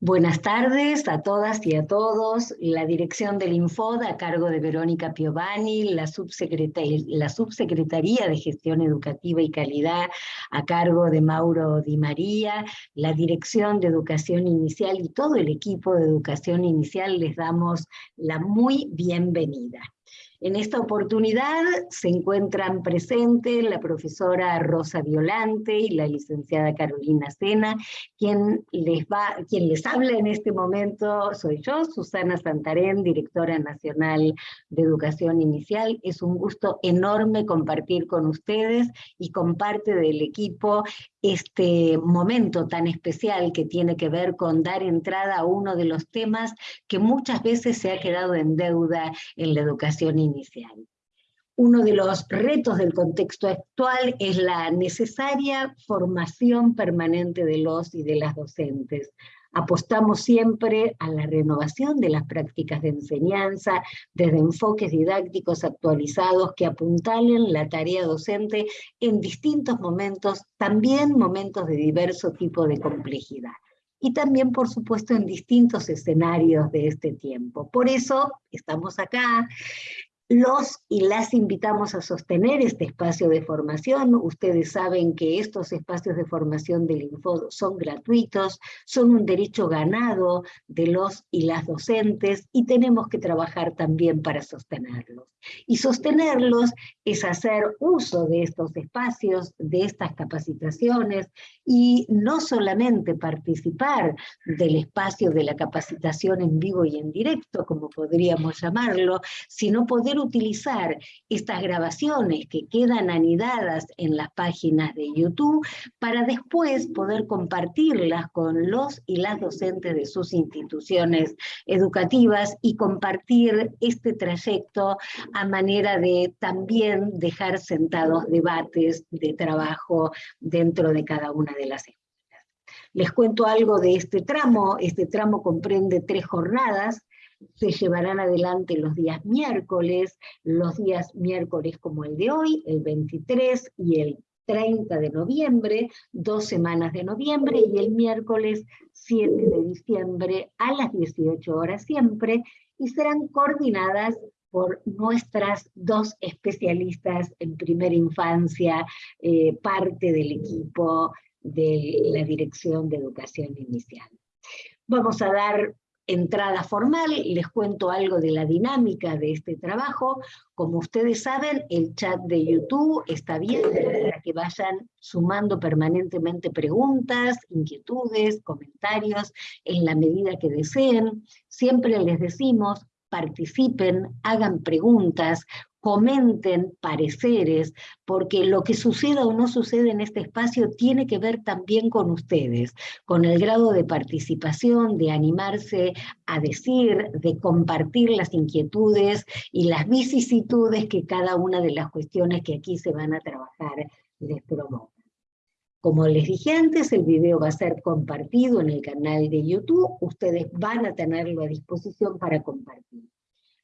Buenas tardes a todas y a todos. La dirección del Infod a cargo de Verónica Piovani, la, la subsecretaría de Gestión Educativa y Calidad a cargo de Mauro Di María, la dirección de Educación Inicial y todo el equipo de Educación Inicial les damos la muy bienvenida. En esta oportunidad se encuentran presentes la profesora Rosa Violante y la licenciada Carolina Sena, quien les, va, quien les habla en este momento soy yo, Susana Santarén, directora nacional de Educación Inicial. Es un gusto enorme compartir con ustedes y con parte del equipo este momento tan especial que tiene que ver con dar entrada a uno de los temas que muchas veces se ha quedado en deuda en la educación inicial. Uno de los retos del contexto actual es la necesaria formación permanente de los y de las docentes, Apostamos siempre a la renovación de las prácticas de enseñanza desde enfoques didácticos actualizados que apuntalen la tarea docente en distintos momentos, también momentos de diverso tipo de complejidad y también, por supuesto, en distintos escenarios de este tiempo. Por eso estamos acá los y las invitamos a sostener este espacio de formación. Ustedes saben que estos espacios de formación del Info son gratuitos, son un derecho ganado de los y las docentes y tenemos que trabajar también para sostenerlos. Y sostenerlos es hacer uso de estos espacios, de estas capacitaciones y no solamente participar del espacio de la capacitación en vivo y en directo, como podríamos llamarlo, sino poder utilizar estas grabaciones que quedan anidadas en las páginas de YouTube para después poder compartirlas con los y las docentes de sus instituciones educativas y compartir este trayecto a manera de también dejar sentados debates de trabajo dentro de cada una de las escuelas. Les cuento algo de este tramo. Este tramo comprende tres jornadas se llevarán adelante los días miércoles, los días miércoles como el de hoy, el 23 y el 30 de noviembre, dos semanas de noviembre, y el miércoles 7 de diciembre a las 18 horas siempre, y serán coordinadas por nuestras dos especialistas en primera infancia, eh, parte del equipo de la Dirección de Educación Inicial. Vamos a dar entrada formal, les cuento algo de la dinámica de este trabajo. Como ustedes saben, el chat de YouTube está abierto para que vayan sumando permanentemente preguntas, inquietudes, comentarios, en la medida que deseen. Siempre les decimos, participen, hagan preguntas, comenten pareceres, porque lo que suceda o no sucede en este espacio tiene que ver también con ustedes, con el grado de participación, de animarse a decir, de compartir las inquietudes y las vicisitudes que cada una de las cuestiones que aquí se van a trabajar les provoca. Como les dije antes, el video va a ser compartido en el canal de YouTube, ustedes van a tenerlo a disposición para compartir.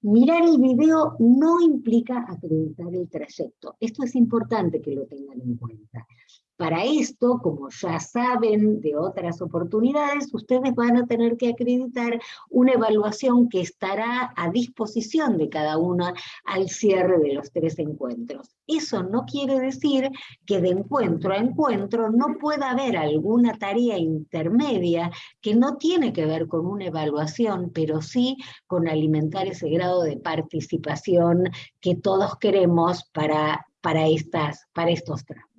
Mirar el video no implica acreditar el trayecto. Esto es importante que lo tengan en cuenta. Para esto, como ya saben de otras oportunidades, ustedes van a tener que acreditar una evaluación que estará a disposición de cada uno al cierre de los tres encuentros. Eso no quiere decir que de encuentro a encuentro no pueda haber alguna tarea intermedia que no tiene que ver con una evaluación, pero sí con alimentar ese grado de participación que todos queremos para, para, estas, para estos tramos.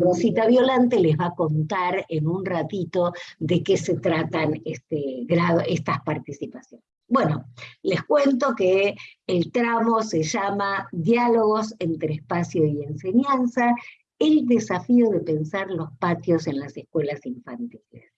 Rosita Violante les va a contar en un ratito de qué se tratan este grado, estas participaciones. Bueno, les cuento que el tramo se llama Diálogos entre Espacio y Enseñanza, el desafío de pensar los patios en las escuelas infantiles.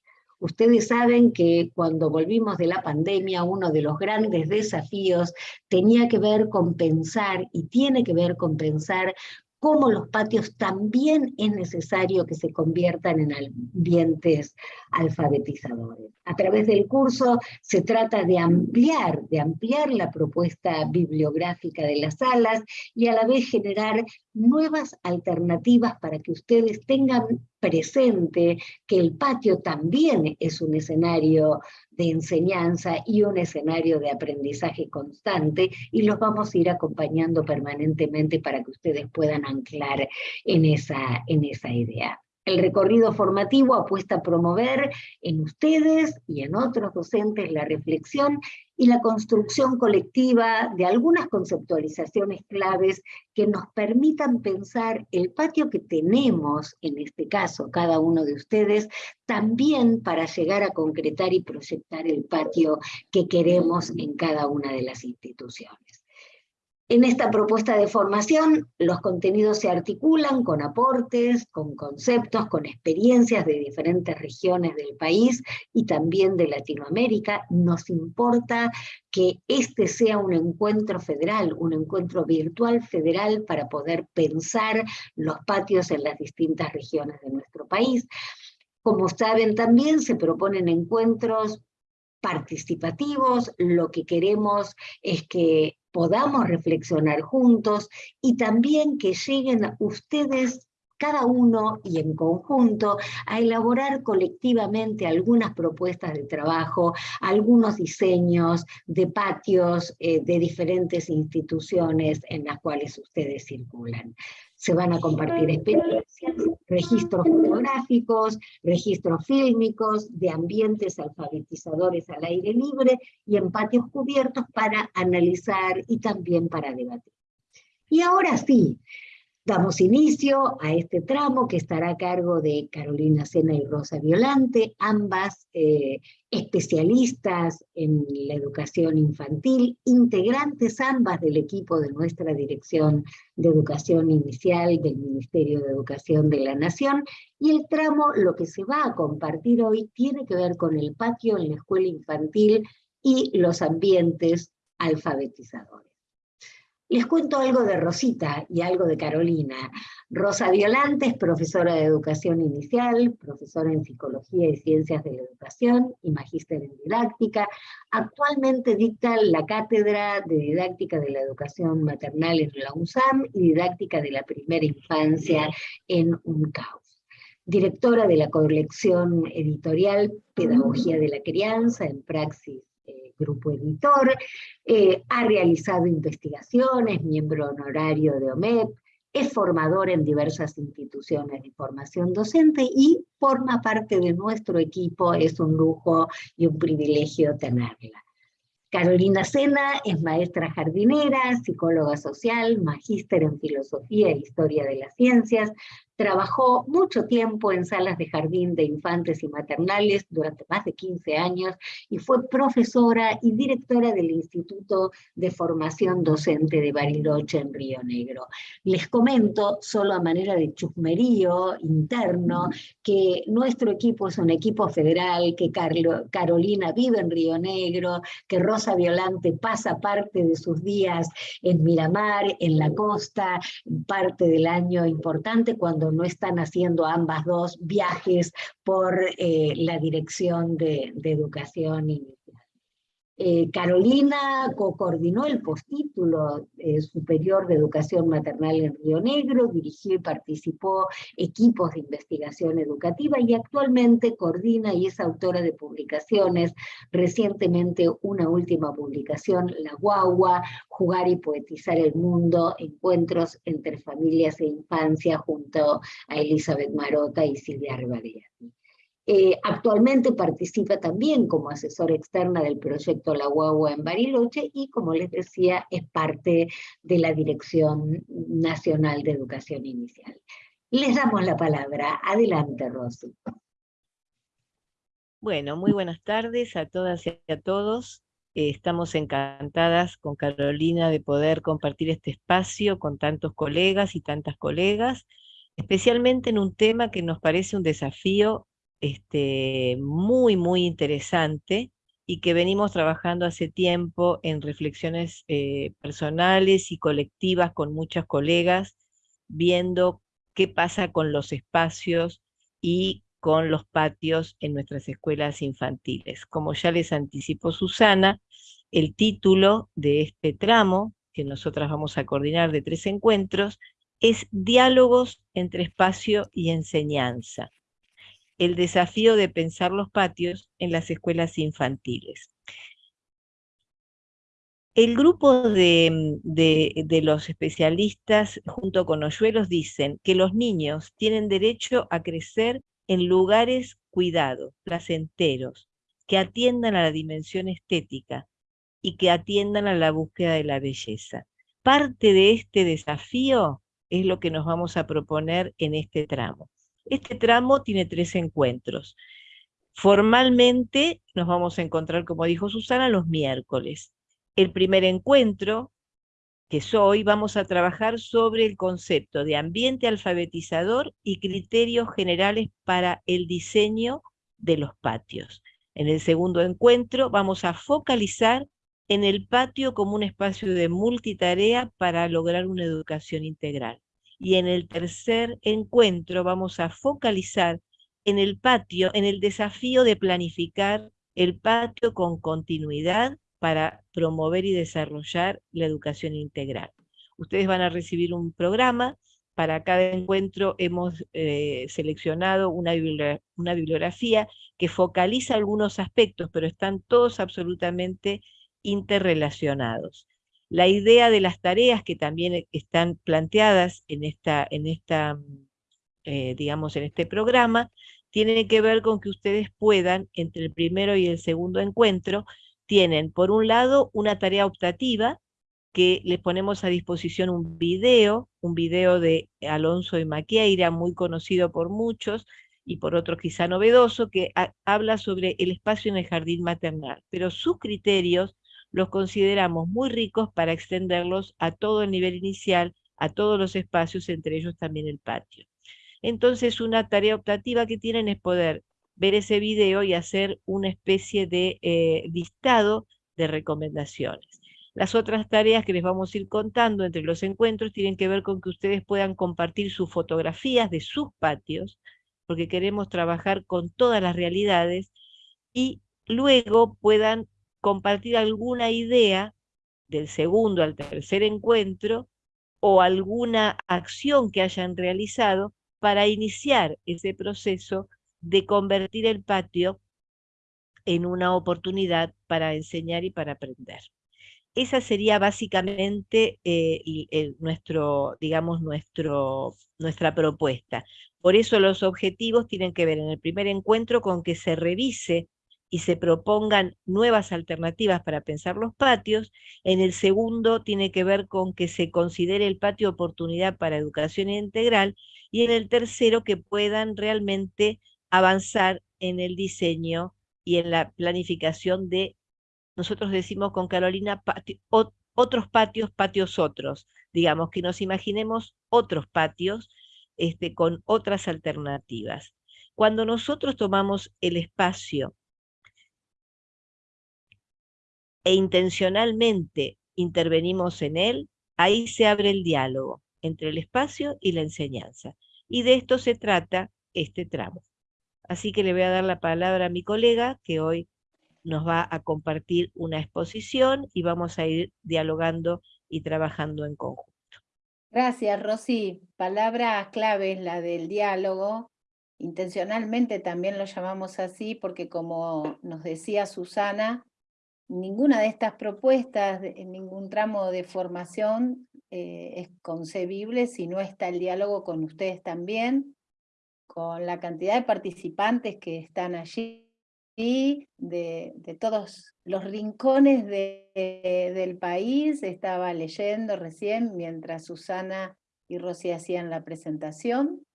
Ustedes saben que cuando volvimos de la pandemia, uno de los grandes desafíos tenía que ver con pensar y tiene que ver con pensar cómo los patios también es necesario que se conviertan en ambientes alfabetizadores. A través del curso se trata de ampliar, de ampliar la propuesta bibliográfica de las salas y a la vez generar nuevas alternativas para que ustedes tengan presente que el patio también es un escenario de enseñanza y un escenario de aprendizaje constante y los vamos a ir acompañando permanentemente para que ustedes puedan anclar en esa, en esa idea. El recorrido formativo apuesta a promover en ustedes y en otros docentes la reflexión y la construcción colectiva de algunas conceptualizaciones claves que nos permitan pensar el patio que tenemos, en este caso cada uno de ustedes, también para llegar a concretar y proyectar el patio que queremos en cada una de las instituciones. En esta propuesta de formación, los contenidos se articulan con aportes, con conceptos, con experiencias de diferentes regiones del país y también de Latinoamérica. Nos importa que este sea un encuentro federal, un encuentro virtual federal para poder pensar los patios en las distintas regiones de nuestro país. Como saben también se proponen encuentros participativos, lo que queremos es que podamos reflexionar juntos y también que lleguen ustedes cada uno y en conjunto a elaborar colectivamente algunas propuestas de trabajo, algunos diseños de patios eh, de diferentes instituciones en las cuales ustedes circulan. Se van a compartir experiencias, registros fotográficos, registros fílmicos, de ambientes alfabetizadores al aire libre y en patios cubiertos para analizar y también para debatir. Y ahora sí, Damos inicio a este tramo que estará a cargo de Carolina Sena y Rosa Violante, ambas eh, especialistas en la educación infantil, integrantes ambas del equipo de nuestra Dirección de Educación Inicial del Ministerio de Educación de la Nación, y el tramo, lo que se va a compartir hoy, tiene que ver con el patio en la escuela infantil y los ambientes alfabetizadores. Les cuento algo de Rosita y algo de Carolina. Rosa Violante es profesora de educación inicial, profesora en psicología y ciencias de la educación y magíster en didáctica. Actualmente dicta la cátedra de didáctica de la educación maternal en la UNSAM y didáctica de la primera infancia en UNCAUS. Directora de la colección editorial Pedagogía de la Crianza en Praxis grupo editor, eh, ha realizado investigaciones, miembro honorario de OMEP, es formador en diversas instituciones de formación docente y forma parte de nuestro equipo, es un lujo y un privilegio tenerla. Carolina Sena es maestra jardinera, psicóloga social, magíster en filosofía e historia de las ciencias, Trabajó mucho tiempo en salas de jardín de infantes y maternales durante más de 15 años y fue profesora y directora del Instituto de Formación Docente de Bariloche en Río Negro. Les comento, solo a manera de chusmerío interno, que nuestro equipo es un equipo federal, que Carolina vive en Río Negro, que Rosa Violante pasa parte de sus días en Miramar, en la costa, parte del año importante cuando no están haciendo ambas dos viajes por eh, la dirección de, de educación inicial. Eh, Carolina co-coordinó el postítulo eh, superior de educación maternal en Río Negro, dirigió y participó equipos de investigación educativa y actualmente coordina y es autora de publicaciones, recientemente una última publicación, La Guagua, Jugar y Poetizar el Mundo, Encuentros entre Familias e Infancia, junto a Elizabeth Marota y Silvia Rivadea. Eh, actualmente participa también como asesora externa del proyecto La Guagua en Bariloche y, como les decía, es parte de la Dirección Nacional de Educación Inicial. Les damos la palabra. Adelante, Rosy. Bueno, muy buenas tardes a todas y a todos. Eh, estamos encantadas con Carolina de poder compartir este espacio con tantos colegas y tantas colegas, especialmente en un tema que nos parece un desafío este, muy, muy interesante y que venimos trabajando hace tiempo en reflexiones eh, personales y colectivas con muchas colegas, viendo qué pasa con los espacios y con los patios en nuestras escuelas infantiles. Como ya les anticipó Susana, el título de este tramo, que nosotras vamos a coordinar de tres encuentros, es diálogos entre espacio y enseñanza. El desafío de pensar los patios en las escuelas infantiles. El grupo de, de, los especialistas junto con Oyuelos dicen que los niños tienen derecho a crecer en lugares cuidados, placenteros, que atiendan a la dimensión estética y que atiendan a la búsqueda de la belleza. Parte de este desafío es lo que nos vamos a proponer en este tramo. Este tramo tiene tres encuentros. Formalmente nos vamos a encontrar, como dijo Susana, los miércoles. El primer encuentro, que es hoy, vamos a trabajar sobre el concepto de ambiente alfabetizador y criterios generales para el diseño de los patios. En el segundo encuentro vamos a focalizar en el patio como un espacio de multitarea para lograr una educación integral. Y en el tercer encuentro vamos a focalizar en el patio, en el desafío de planificar el patio con continuidad para promover y desarrollar la educación integral. Ustedes van a recibir un programa, para cada encuentro hemos eh, seleccionado una, una bibliografía que focaliza algunos aspectos, pero están todos absolutamente interrelacionados. La idea de las tareas que también están planteadas en esta, en esta eh, digamos, en este programa, tiene que ver con que ustedes puedan, entre el primero y el segundo encuentro, tienen, por un lado, una tarea optativa, que les ponemos a disposición un video, un video de Alonso y Maqueira, muy conocido por muchos, y por otros quizá novedoso, que habla sobre el espacio en el jardín maternal. Pero sus criterios los consideramos muy ricos para extenderlos a todo el nivel inicial, a todos los espacios, entre ellos también el patio. Entonces, una tarea optativa que tienen es poder ver ese video y hacer una especie de eh, listado de recomendaciones. Las otras tareas que les vamos a ir contando entre los encuentros tienen que ver con que ustedes puedan compartir sus fotografías de sus patios, porque queremos trabajar con todas las realidades, y luego puedan compartir alguna idea del segundo al tercer encuentro o alguna acción que hayan realizado para iniciar ese proceso de convertir el patio en una oportunidad para enseñar y para aprender. Esa sería básicamente eh, nuestro, digamos, nuestro, nuestra propuesta. Por eso los objetivos tienen que ver en el primer encuentro con que se revise y se propongan nuevas alternativas para pensar los patios. En el segundo tiene que ver con que se considere el patio oportunidad para educación integral. Y en el tercero que puedan realmente avanzar en el diseño y en la planificación de, nosotros decimos con Carolina, otros patios, patios otros. Digamos, que nos imaginemos otros patios este, con otras alternativas. Cuando nosotros tomamos el espacio e intencionalmente intervenimos en él, ahí se abre el diálogo entre el espacio y la enseñanza. Y de esto se trata este tramo. Así que le voy a dar la palabra a mi colega que hoy nos va a compartir una exposición y vamos a ir dialogando y trabajando en conjunto. Gracias, Rosy. Palabra clave es la del diálogo. Intencionalmente también lo llamamos así porque como nos decía Susana, ninguna de estas propuestas, en ningún tramo de formación eh, es concebible si no está el diálogo con ustedes también, con la cantidad de participantes que están allí, de, de todos los rincones del país, estaba leyendo recién mientras Susana y Rosy hacían la presentación.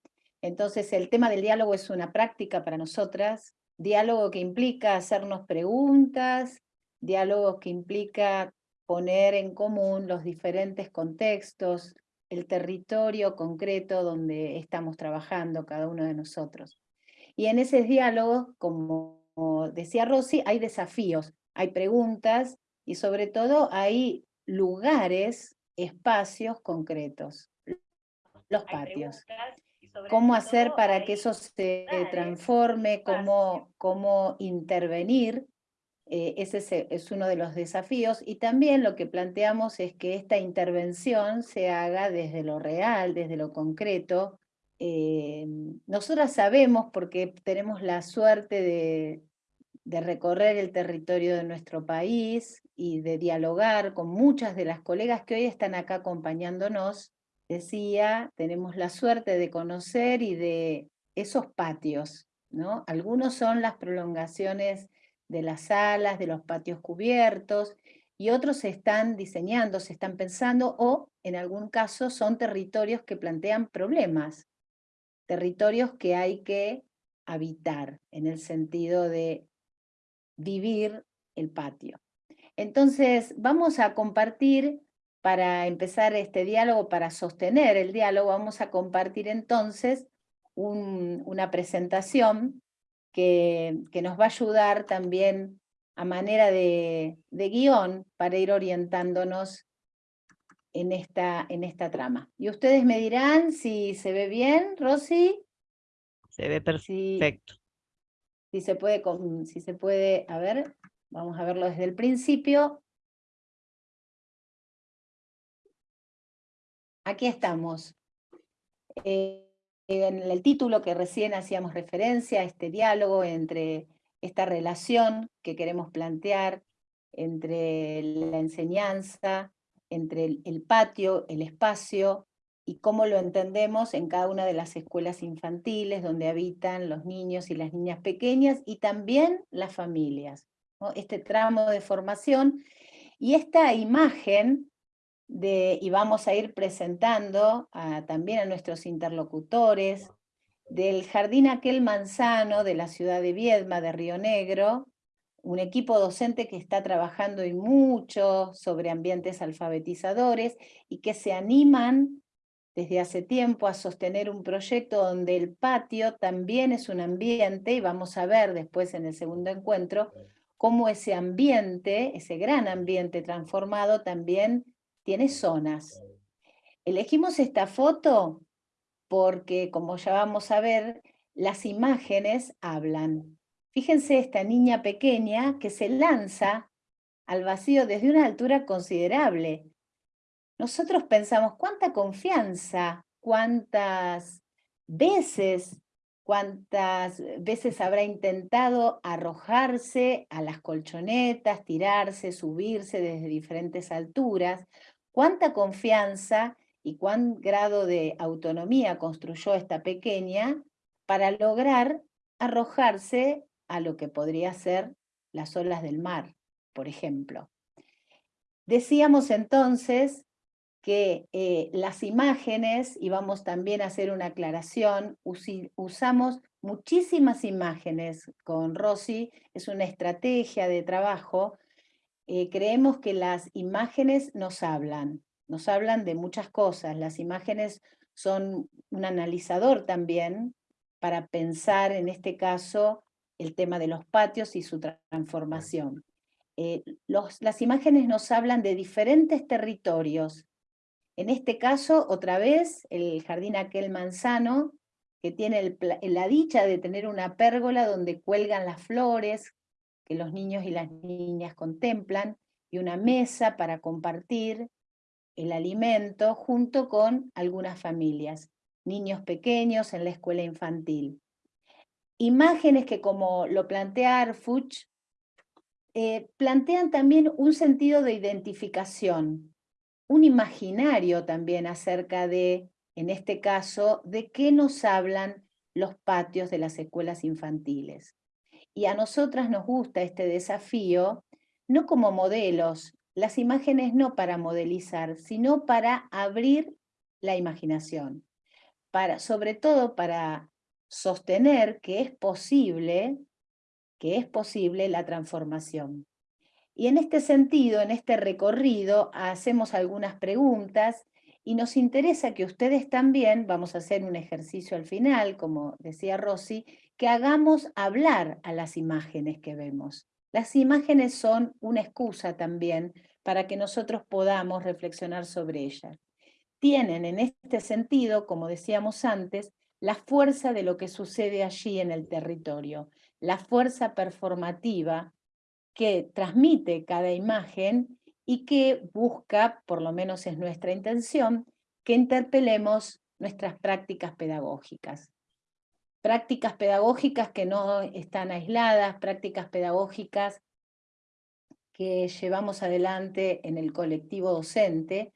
Entonces el tema del diálogo es una práctica para nosotras, diálogo que implica hacernos preguntas, diálogo que implica poner en común los diferentes contextos, el territorio concreto donde estamos trabajando cada uno de nosotros. Y en ese diálogo, como decía Rosy, hay desafíos, hay preguntas y sobre todo hay lugares, espacios concretos, los patios. Cómo hacer para que eso se transforme, cómo, cómo intervenir eh, ese es, uno de los desafíos, y también lo que planteamos es que esta intervención se haga desde lo real, desde lo concreto. Eh, nosotras sabemos, porque tenemos la suerte de, de recorrer el territorio de nuestro país y de dialogar con muchas de las colegas que hoy están acá acompañándonos, decía, tenemos la suerte de conocer y de esos patios, ¿no? Algunos son las prolongaciones de las salas, de los patios cubiertos, y otros se están diseñando, se están pensando, o en algún caso son territorios que plantean problemas, territorios que hay que habitar, en el sentido de vivir el patio. Entonces, vamos a compartir, para empezar este diálogo, para sostener el diálogo, vamos a compartir entonces una presentación que, nos va a ayudar también a manera de, guion para ir orientándonos en esta, en esta trama. Y ustedes me dirán si se ve bien, Rosy. Se ve perfecto. Si, se puede, si se puede, a ver, vamos a verlo desde el principio. Aquí estamos. Eh, en el título que recién hacíamos referencia, este diálogo entre esta relación que queremos plantear entre la enseñanza, entre el, patio, el espacio, y cómo lo entendemos en cada una de las escuelas infantiles donde habitan los niños y las niñas pequeñas y también las familias. Este tramo de formación y esta imagen y vamos a ir presentando también a nuestros interlocutores, del Jardín Aquel Manzano de la ciudad de Viedma, de Río Negro, un equipo docente que está trabajando y mucho sobre ambientes alfabetizadores y que se animan desde hace tiempo a sostener un proyecto donde el patio también es un ambiente, y vamos a ver después en el segundo encuentro, cómo ese ambiente, ese gran ambiente transformado también tiene zonas. Elegimos esta foto porque, como ya vamos a ver, las imágenes hablan. Fíjense esta niña pequeña que se lanza al vacío desde una altura considerable. Nosotros pensamos, ¿cuánta confianza? ¿Cuántas veces? ¿Cuántas veces habrá intentado arrojarse a las colchonetas, tirarse, subirse desde diferentes alturas? Cuánta confianza y cuán grado de autonomía construyó esta pequeña para lograr arrojarse a lo que podría ser las olas del mar, por ejemplo. Decíamos entonces que eh, las imágenes, y vamos también a hacer una aclaración, usamos muchísimas imágenes con Rosy, es una estrategia de trabajo eh, creemos que las imágenes nos hablan, nos hablan de muchas cosas. Las imágenes son un analizador también para pensar, en este caso, el tema de los patios y su transformación. Eh, las imágenes nos hablan de diferentes territorios. En este caso, otra vez, el jardín aquel manzano, que tiene la dicha de tener una pérgola donde cuelgan las flores, que los niños y las niñas contemplan, y una mesa para compartir el alimento junto con algunas familias, niños pequeños en la escuela infantil. Imágenes que como lo plantea Arfuch, eh, plantean también un sentido de identificación, un imaginario también acerca de, en este caso, de qué nos hablan los patios de las escuelas infantiles y a nosotras nos gusta este desafío, no como modelos, las imágenes no para modelizar, sino para abrir la imaginación, para, sobre todo para sostener que es posible, que es posible la transformación. Y en este sentido, en este recorrido, hacemos algunas preguntas y nos interesa que ustedes también, vamos a hacer un ejercicio al final, como decía Rosy, que hagamos hablar a las imágenes que vemos. Las imágenes son una excusa también para que nosotros podamos reflexionar sobre ellas. Tienen en este sentido, como decíamos antes, la fuerza de lo que sucede allí en el territorio, la fuerza performativa que transmite cada imagen y que busca, por lo menos es nuestra intención, que interpelemos nuestras prácticas pedagógicas. Prácticas pedagógicas que no están aisladas, prácticas pedagógicas que llevamos adelante en el colectivo docente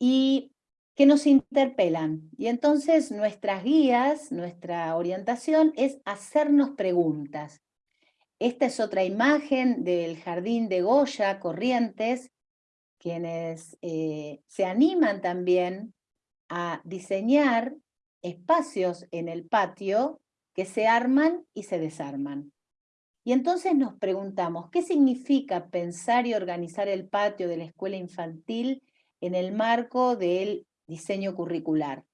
y que nos interpelan. Y entonces nuestras guías, nuestra orientación es hacernos preguntas. Esta es otra imagen del jardín de Goya, Corrientes, quienes eh, se animan también a diseñar espacios en el patio que se arman y se desarman. Y entonces nos preguntamos, ¿qué significa pensar y organizar el patio de la escuela infantil en el marco del diseño curricular?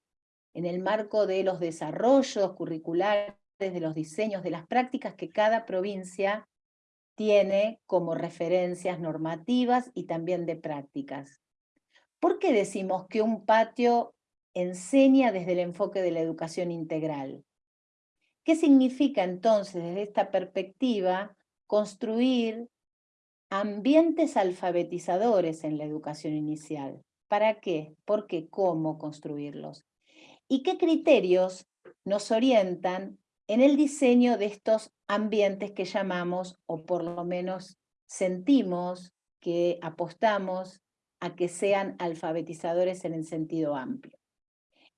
En el marco de los desarrollos curriculares, de los diseños, de las prácticas que cada provincia tiene como referencias normativas y también de prácticas. ¿Por qué decimos que un patio enseña desde el enfoque de la educación integral. ¿Qué significa entonces desde esta perspectiva construir ambientes alfabetizadores en la educación inicial? ¿Para qué? ¿Por qué? ¿Cómo construirlos? ¿Y qué criterios nos orientan en el diseño de estos ambientes que llamamos, o por lo menos sentimos que apostamos a que sean alfabetizadores en el sentido amplio?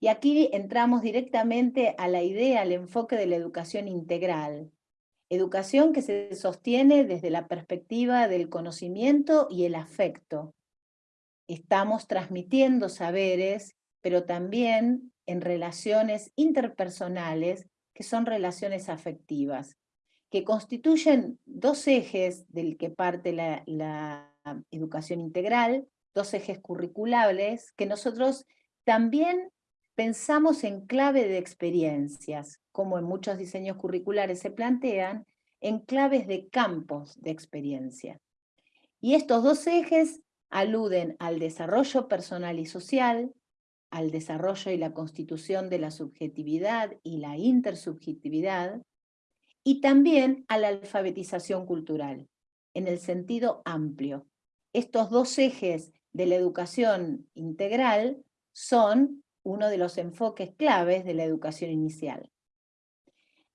Y aquí entramos directamente a la idea, al enfoque de la educación integral. Educación que se sostiene desde la perspectiva del conocimiento y el afecto. Estamos transmitiendo saberes, pero también en relaciones interpersonales, que son relaciones afectivas, que constituyen dos ejes del que parte la, educación integral, dos ejes curriculables, que nosotros también pensamos en clave de experiencias, como en muchos diseños curriculares se plantean, en claves de campos de experiencia. Y estos dos ejes aluden al desarrollo personal y social, al desarrollo y la constitución de la subjetividad y la intersubjetividad, y también a la alfabetización cultural, en el sentido amplio. Estos dos ejes de la educación integral son uno de los enfoques claves de la educación inicial.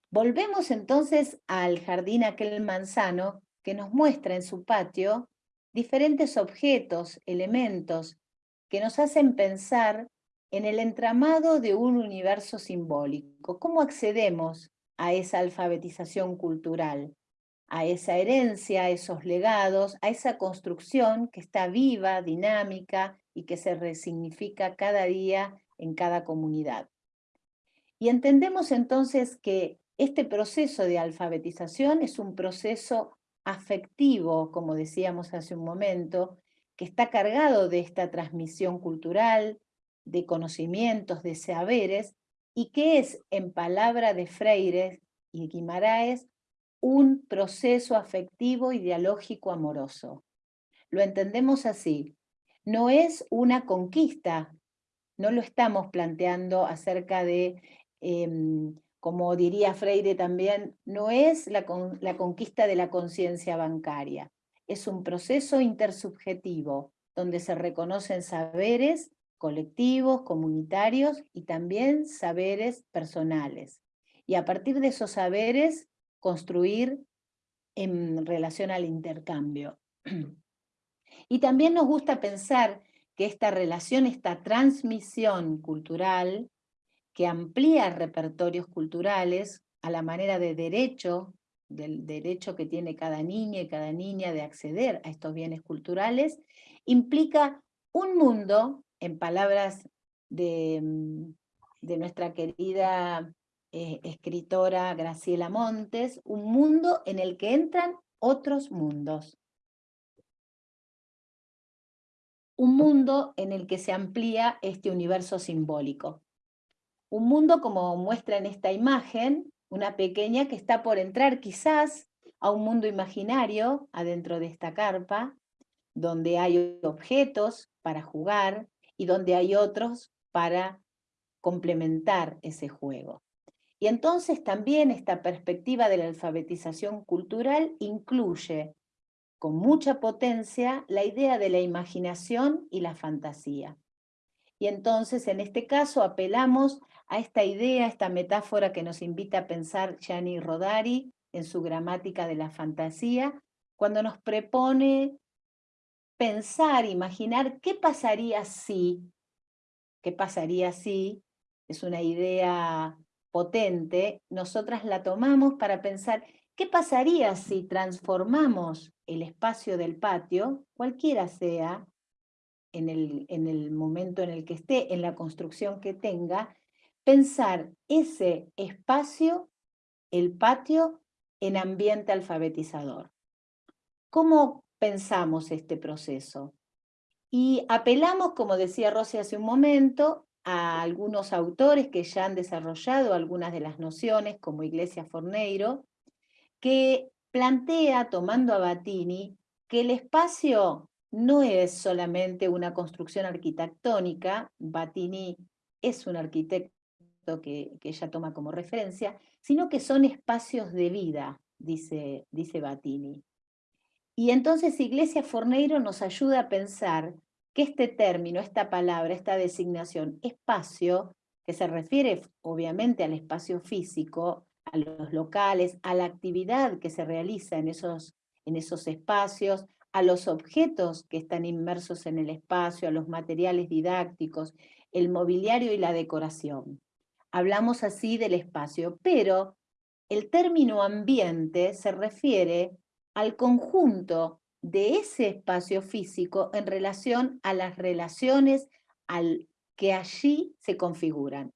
Volvemos entonces al jardín aquel manzano que nos muestra en su patio diferentes objetos, elementos, que nos hacen pensar en el entramado de un universo simbólico. ¿Cómo accedemos a esa alfabetización cultural? a esa herencia, a esos legados, a esa construcción que está viva, dinámica y que se resignifica cada día en cada comunidad. Y entendemos entonces que este proceso de alfabetización es un proceso afectivo, como decíamos hace un momento, que está cargado de esta transmisión cultural, de conocimientos, de saberes, y que es, en palabra de Freire y Guimaraes, un proceso afectivo y dialógico amoroso. Lo entendemos así. No es una conquista no lo estamos planteando acerca de, em, como diría Freire también, no es la, la conquista de la conciencia bancaria, es un proceso intersubjetivo, donde se reconocen saberes colectivos, comunitarios y también saberes personales. Y a partir de esos saberes, construir en relación al intercambio. Y también nos gusta pensar que esta relación, esta transmisión cultural, que amplía repertorios culturales a la manera de derecho, del derecho que tiene cada niña y cada niña de acceder a estos bienes culturales, implica un mundo, en palabras de, mm, nuestra querida eh, escritora Graciela Montes, un mundo en el que entran otros mundos. Un mundo en el que se amplía este universo simbólico. Un mundo como muestra en esta imagen, una pequeña que está por entrar quizás a un mundo imaginario adentro de esta carpa, donde hay objetos para jugar y donde hay otros para complementar ese juego. Y entonces también esta perspectiva de la alfabetización cultural incluye con mucha potencia la idea de la imaginación y la fantasía. Y entonces, en este caso, apelamos a esta idea, esta metáfora que nos invita a pensar Gianni Rodari en su gramática de la fantasía, cuando nos propone pensar, imaginar qué pasaría si, qué pasaría si, es una idea potente, nosotras la tomamos para pensar qué pasaría si transformamos el espacio del patio, cualquiera sea, en el, en el momento en el que esté, en la construcción que tenga, pensar ese espacio, el patio, en ambiente alfabetizador. ¿Cómo pensamos este proceso? Y apelamos, como decía Rosy hace un momento, a algunos autores que ya han desarrollado algunas de las nociones, como Iglesia Forneiro, que plantea, tomando a Batini, que el espacio no es solamente una construcción arquitectónica, Batini es un arquitecto que, ella toma como referencia, sino que son espacios de vida, dice, dice Batini. Y entonces Iglesia Forneiro nos ayuda a pensar que este término, esta palabra, esta designación, espacio, que se refiere obviamente al espacio físico, a los locales, a la actividad que se realiza en esos, en esos espacios, a los objetos que están inmersos en el espacio, a los materiales didácticos, el mobiliario y la decoración. Hablamos así del espacio, pero el término ambiente se refiere al conjunto de ese espacio físico en relación a las relaciones al que allí se configuran.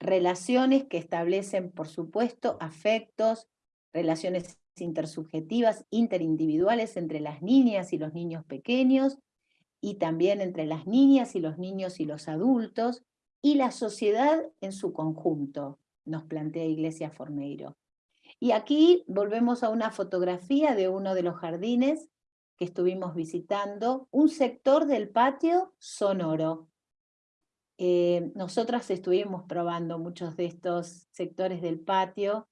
Relaciones que establecen, por supuesto, afectos, relaciones intersubjetivas, interindividuales entre las niñas y los niños pequeños, y también entre las niñas y los niños y los adultos, y la sociedad en su conjunto, nos plantea Iglesia Forneiro. Y aquí volvemos a una fotografía de uno de los jardines que estuvimos visitando, un sector del patio sonoro. Eh, nosotras estuvimos probando muchos de estos sectores del patio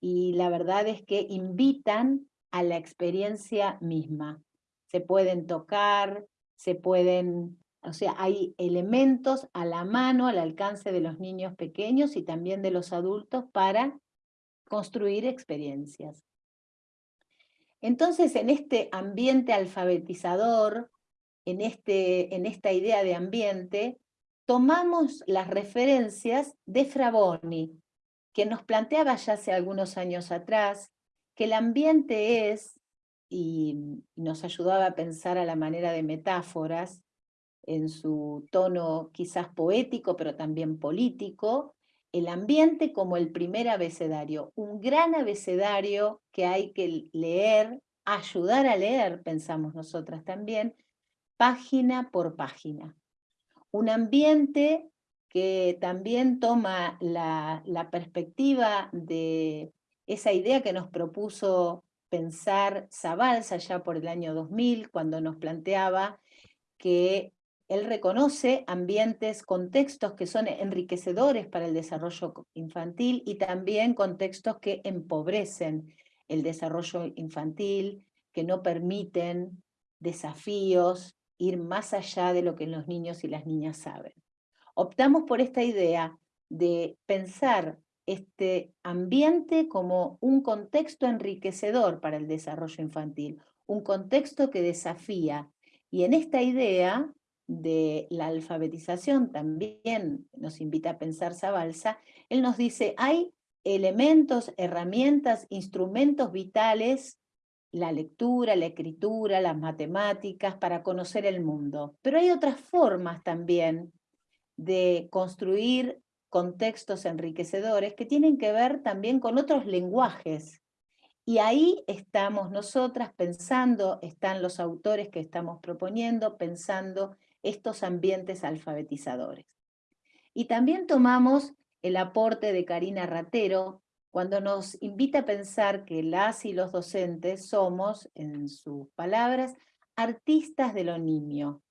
y la verdad es que invitan a la experiencia misma. Se pueden tocar, se pueden o sea, hay elementos a la mano, al alcance de los niños pequeños y también de los adultos para construir experiencias. Entonces, en este ambiente alfabetizador, en, este, en esta idea de ambiente, tomamos las referencias de Fraboni, que nos planteaba ya hace algunos años atrás, que el ambiente es, y nos ayudaba a pensar a la manera de metáforas, en su tono quizás poético, pero también político, el ambiente como el primer abecedario, un gran abecedario que hay que leer, ayudar a leer, pensamos nosotras también, página por página. Un ambiente que también toma la, perspectiva de esa idea que nos propuso pensar Zabalza ya por el año 2000, cuando nos planteaba que él reconoce ambientes, contextos que son enriquecedores para el desarrollo infantil y también contextos que empobrecen el desarrollo infantil, que no permiten desafíos, ir más allá de lo que los niños y las niñas saben. Optamos por esta idea de pensar este ambiente como un contexto enriquecedor para el desarrollo infantil, un contexto que desafía. Y en esta idea de la alfabetización también nos invita a pensar Zabalza, él nos dice, hay elementos, herramientas, instrumentos vitales, la lectura, la escritura, las matemáticas, para conocer el mundo. Pero hay otras formas también de construir contextos enriquecedores que tienen que ver también con otros lenguajes. Y ahí estamos nosotras pensando, están los autores que estamos proponiendo, pensando estos ambientes alfabetizadores. Y también tomamos el aporte de Karina Ratero cuando nos invita a pensar que las y los docentes somos, en sus palabras, artistas de lo niño,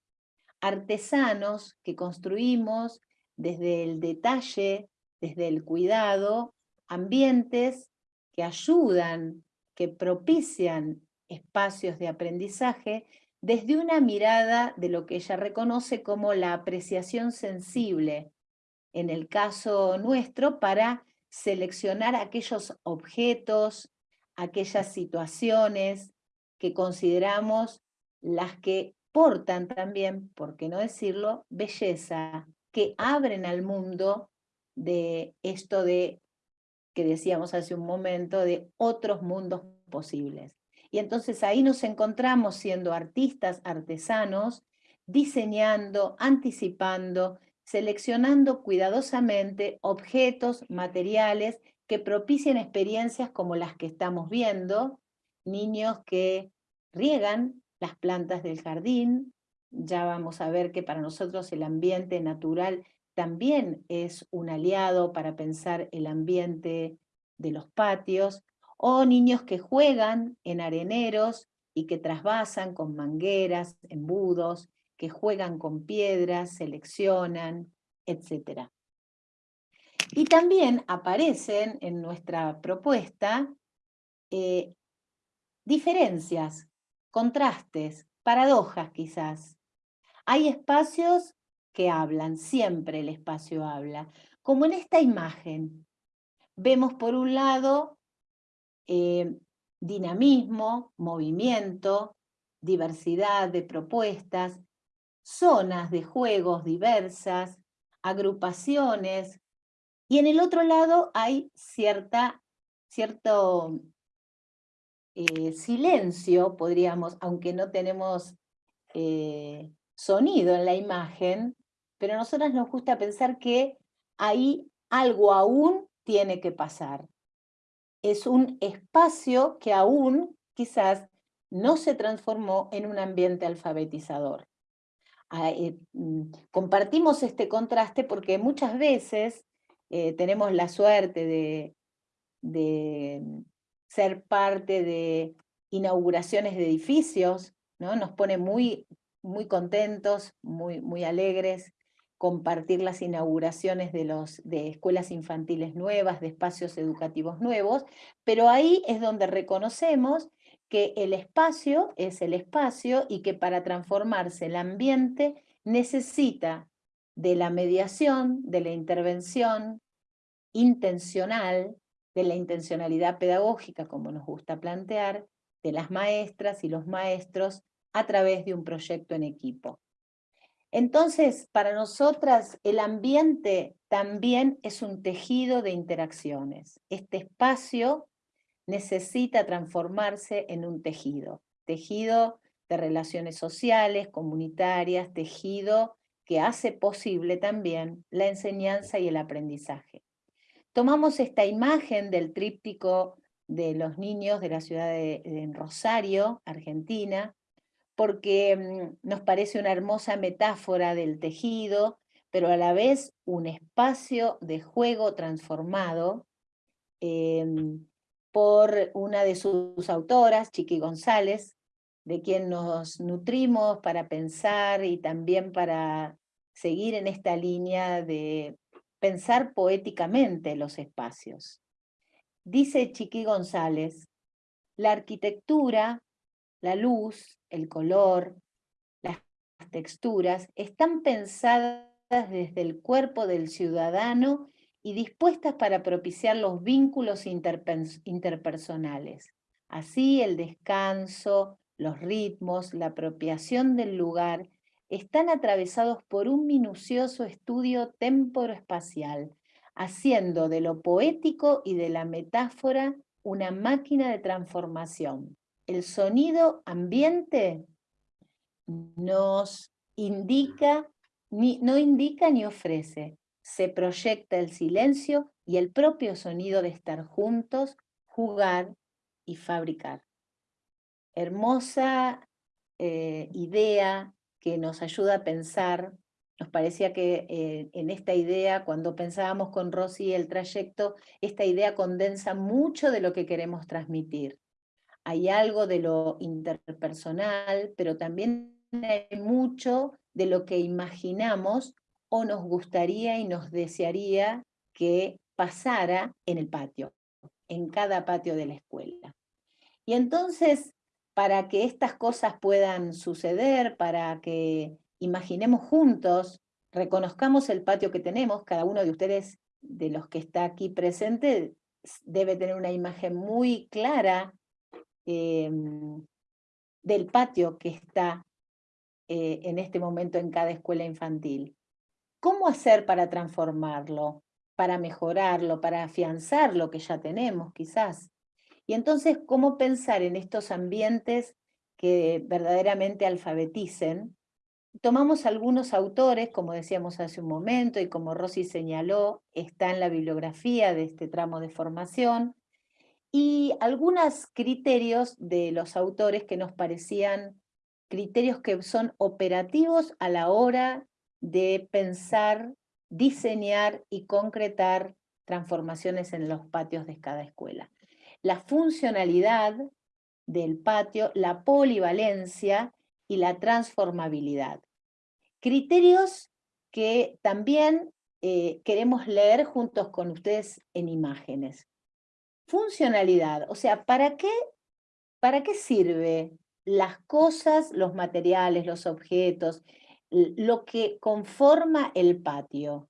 artesanos que construimos desde el detalle, desde el cuidado, ambientes que ayudan, que propician espacios de aprendizaje desde una mirada de lo que ella reconoce como la apreciación sensible, en el caso nuestro, para seleccionar aquellos objetos, aquellas situaciones que consideramos las que portan también, por qué no decirlo, belleza, que abren al mundo de esto de, que decíamos hace un momento, de otros mundos posibles. Y entonces ahí nos encontramos siendo artistas, artesanos, diseñando, anticipando, seleccionando cuidadosamente objetos, materiales que propicien experiencias como las que estamos viendo, niños que riegan las plantas del jardín, ya vamos a ver que para nosotros el ambiente natural también es un aliado para pensar el ambiente de los patios, o niños que juegan en areneros y que trasvasan con mangueras, embudos, que juegan con piedras, seleccionan, etc. Y también aparecen en nuestra propuesta eh, diferencias, contrastes, paradojas quizás. Hay espacios que hablan, siempre el espacio habla, como en esta imagen. Vemos por un lado eh, dinamismo, movimiento, diversidad de propuestas, zonas de juegos diversas, agrupaciones, y en el otro lado hay cierta, cierto eh, silencio, podríamos, aunque no tenemos eh, sonido en la imagen, pero a nosotras nos gusta pensar que ahí algo aún tiene que pasar es un espacio que aún quizás no se transformó en un ambiente alfabetizador. Eh, mm, compartimos este contraste porque muchas veces eh, tenemos la suerte de, de, ser parte de inauguraciones de edificios, ¿no? nos pone muy, muy contentos, muy, muy alegres, compartir las inauguraciones de, los, de escuelas infantiles nuevas, de espacios educativos nuevos, pero ahí es donde reconocemos que el espacio es el espacio y que para transformarse el ambiente necesita de la mediación, de la intervención intencional, de la intencionalidad pedagógica, como nos gusta plantear, de las maestras y los maestros a través de un proyecto en equipo. Entonces, para nosotras, el ambiente también es un tejido de interacciones. Este espacio necesita transformarse en un tejido, tejido de relaciones sociales, comunitarias, tejido que hace posible también la enseñanza y el aprendizaje. Tomamos esta imagen del tríptico de los niños de la ciudad de, Rosario, Argentina, porque mm, nos parece una hermosa metáfora del tejido, pero a la vez un espacio de juego transformado em, por una de sus autoras, Chiqui González, de quien nos nutrimos para pensar y también para seguir en esta línea de pensar poéticamente los espacios. Dice Chiqui González, la arquitectura, la luz, el color, las texturas, están pensadas desde el cuerpo del ciudadano y dispuestas para propiciar los vínculos interpersonales. Así el descanso, los ritmos, la apropiación del lugar están atravesados por un minucioso estudio temporoespacial, haciendo de lo poético y de la metáfora una máquina de transformación el sonido ambiente nos indica, ni, no indica ni ofrece, se proyecta el silencio y el propio sonido de estar juntos, jugar y fabricar. Hermosa eh, idea que nos ayuda a pensar. Nos parecía que eh, en esta idea, cuando pensábamos con Rosy el trayecto, esta idea condensa mucho de lo que queremos transmitir hay algo de lo interpersonal, pero también hay mucho de lo que imaginamos o nos gustaría y nos desearía que pasara en el patio, en cada patio de la escuela. Y entonces, para que estas cosas puedan suceder, para que imaginemos juntos, reconozcamos el patio que tenemos, cada uno de ustedes, de los que está aquí presente, debe tener una imagen muy clara em, del patio que está eh, en este momento en cada escuela infantil. ¿Cómo hacer para transformarlo, para mejorarlo, para afianzar lo que ya tenemos quizás? Y entonces, ¿cómo pensar en estos ambientes que verdaderamente alfabeticen? Tomamos algunos autores, como decíamos hace un momento, y como Rosy señaló, está en la bibliografía de este tramo de formación, y algunos criterios de los autores que nos parecían criterios que son operativos a la hora de pensar, diseñar y concretar transformaciones en los patios de cada escuela. La funcionalidad del patio, la polivalencia y la transformabilidad. Criterios que también eh, queremos leer juntos con ustedes en imágenes. Funcionalidad, o sea, ¿para qué, para qué sirve las cosas, los materiales, los objetos, lo que conforma el patio?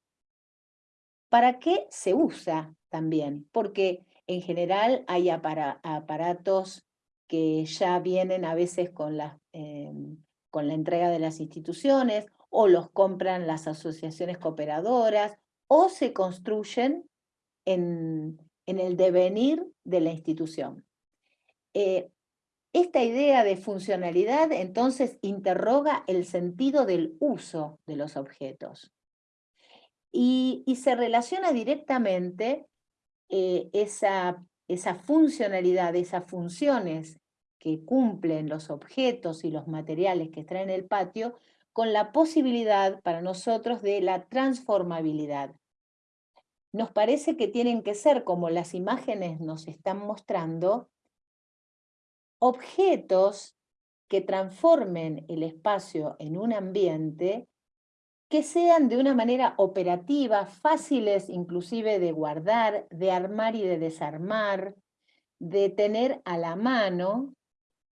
¿Para qué se usa también? Porque en general hay aparatos que ya vienen a veces con la, em, con la entrega de las instituciones, o los compran las asociaciones cooperadoras, o se construyen en, el devenir de la institución. Eh, esta idea de funcionalidad entonces interroga el sentido del uso de los objetos y, se relaciona directamente eh, esa esa funcionalidad, esas funciones que cumplen los objetos y los materiales que traen el patio, con la posibilidad para nosotros de la transformabilidad. Nos parece que tienen que ser, como las imágenes nos están mostrando, objetos que transformen el espacio en un ambiente que sean de una manera operativa, fáciles inclusive de guardar, de armar y de desarmar, de tener a la mano,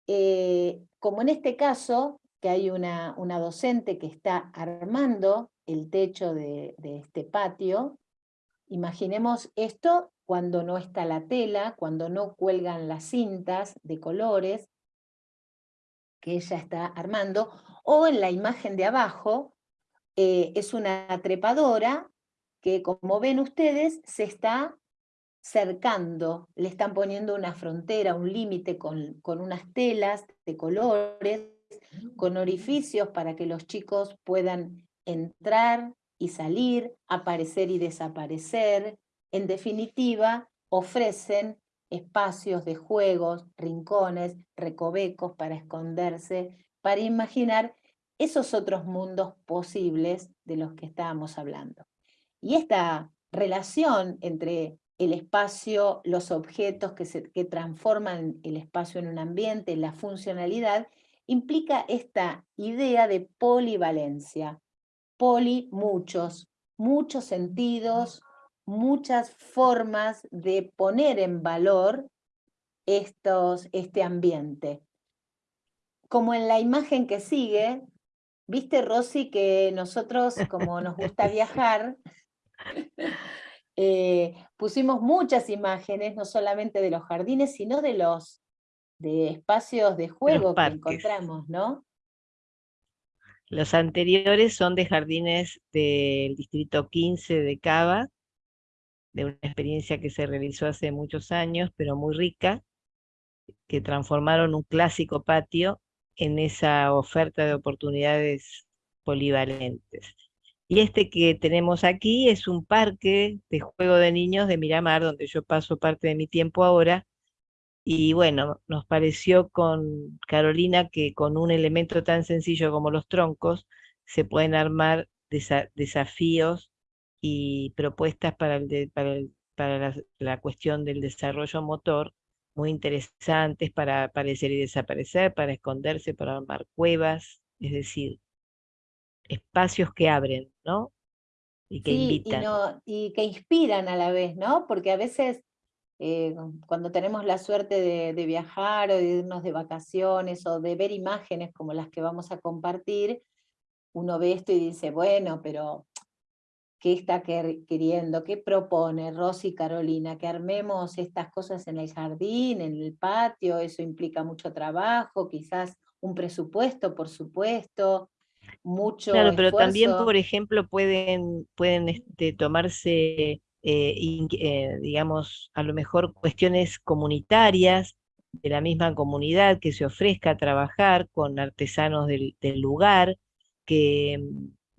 eh, como en este caso, que hay una, una, docente que está armando el techo de, de este patio, imaginemos esto cuando no está la tela, cuando no cuelgan las cintas de colores que ella está armando, o en la imagen de abajo, eh, es una trepadora que, como ven ustedes, se está cercando, le están poniendo una frontera, un límite con, con unas telas de colores, con orificios para que los chicos puedan entrar y salir, aparecer y desaparecer. En definitiva, ofrecen espacios de juegos, rincones, recovecos para esconderse, para imaginar esos otros mundos posibles de los que estábamos hablando. Y esta relación entre el espacio, los objetos que, se, que transforman el espacio en un ambiente, la funcionalidad, implica esta idea de polivalencia. Poli, muchos, muchos sentidos, muchas formas de poner en valor estos, este ambiente. Como en la imagen que sigue, Viste, Rosy, que nosotros, como nos gusta viajar, eh, pusimos muchas imágenes, no solamente de los jardines, sino de los de espacios de juego que encontramos, ¿no? Los anteriores son de jardines del distrito 15 de Cava, de una experiencia que se realizó hace muchos años, pero muy rica, que transformaron un clásico patio en esa oferta de oportunidades polivalentes. Y este que tenemos aquí es un parque de juego de niños de Miramar, donde yo paso parte de mi tiempo ahora. Y bueno, nos pareció con Carolina que con un elemento tan sencillo como los troncos se pueden armar desafíos y propuestas para, para, la cuestión del desarrollo motor muy interesantes para aparecer y desaparecer, para esconderse, para armar cuevas, es decir, espacios que abren, ¿no? Y que invitan. Y, y que inspiran a la vez, ¿no? Porque a veces eh, cuando tenemos la suerte de, viajar o de irnos de vacaciones o de ver imágenes como las que vamos a compartir, uno ve esto y dice, bueno, pero ¿qué está queriendo? ¿Qué propone Rosy y Carolina? Que armemos estas cosas en el jardín, en el patio, eso implica mucho trabajo, quizás un presupuesto, por supuesto, mucho Claro, pero también, por ejemplo, pueden, pueden este, tomarse eh, eh, digamos, a lo mejor cuestiones comunitarias de la misma comunidad que se ofrezca a trabajar con artesanos del, lugar, que,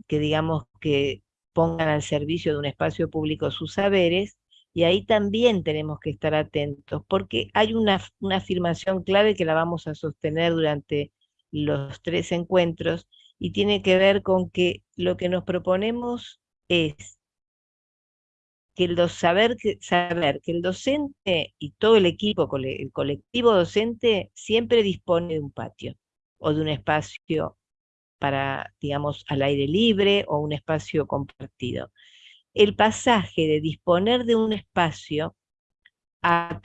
que digamos que pongan al servicio de un espacio público sus saberes, y ahí también tenemos que estar atentos, porque hay una, una afirmación clave que la vamos a sostener durante los tres encuentros, y tiene que ver con que lo que nos proponemos es que el saber, que, saber que el docente y todo el equipo, el colectivo docente, siempre dispone de un patio o de un espacio para, digamos, al aire libre o un espacio compartido. El pasaje de disponer de un espacio a,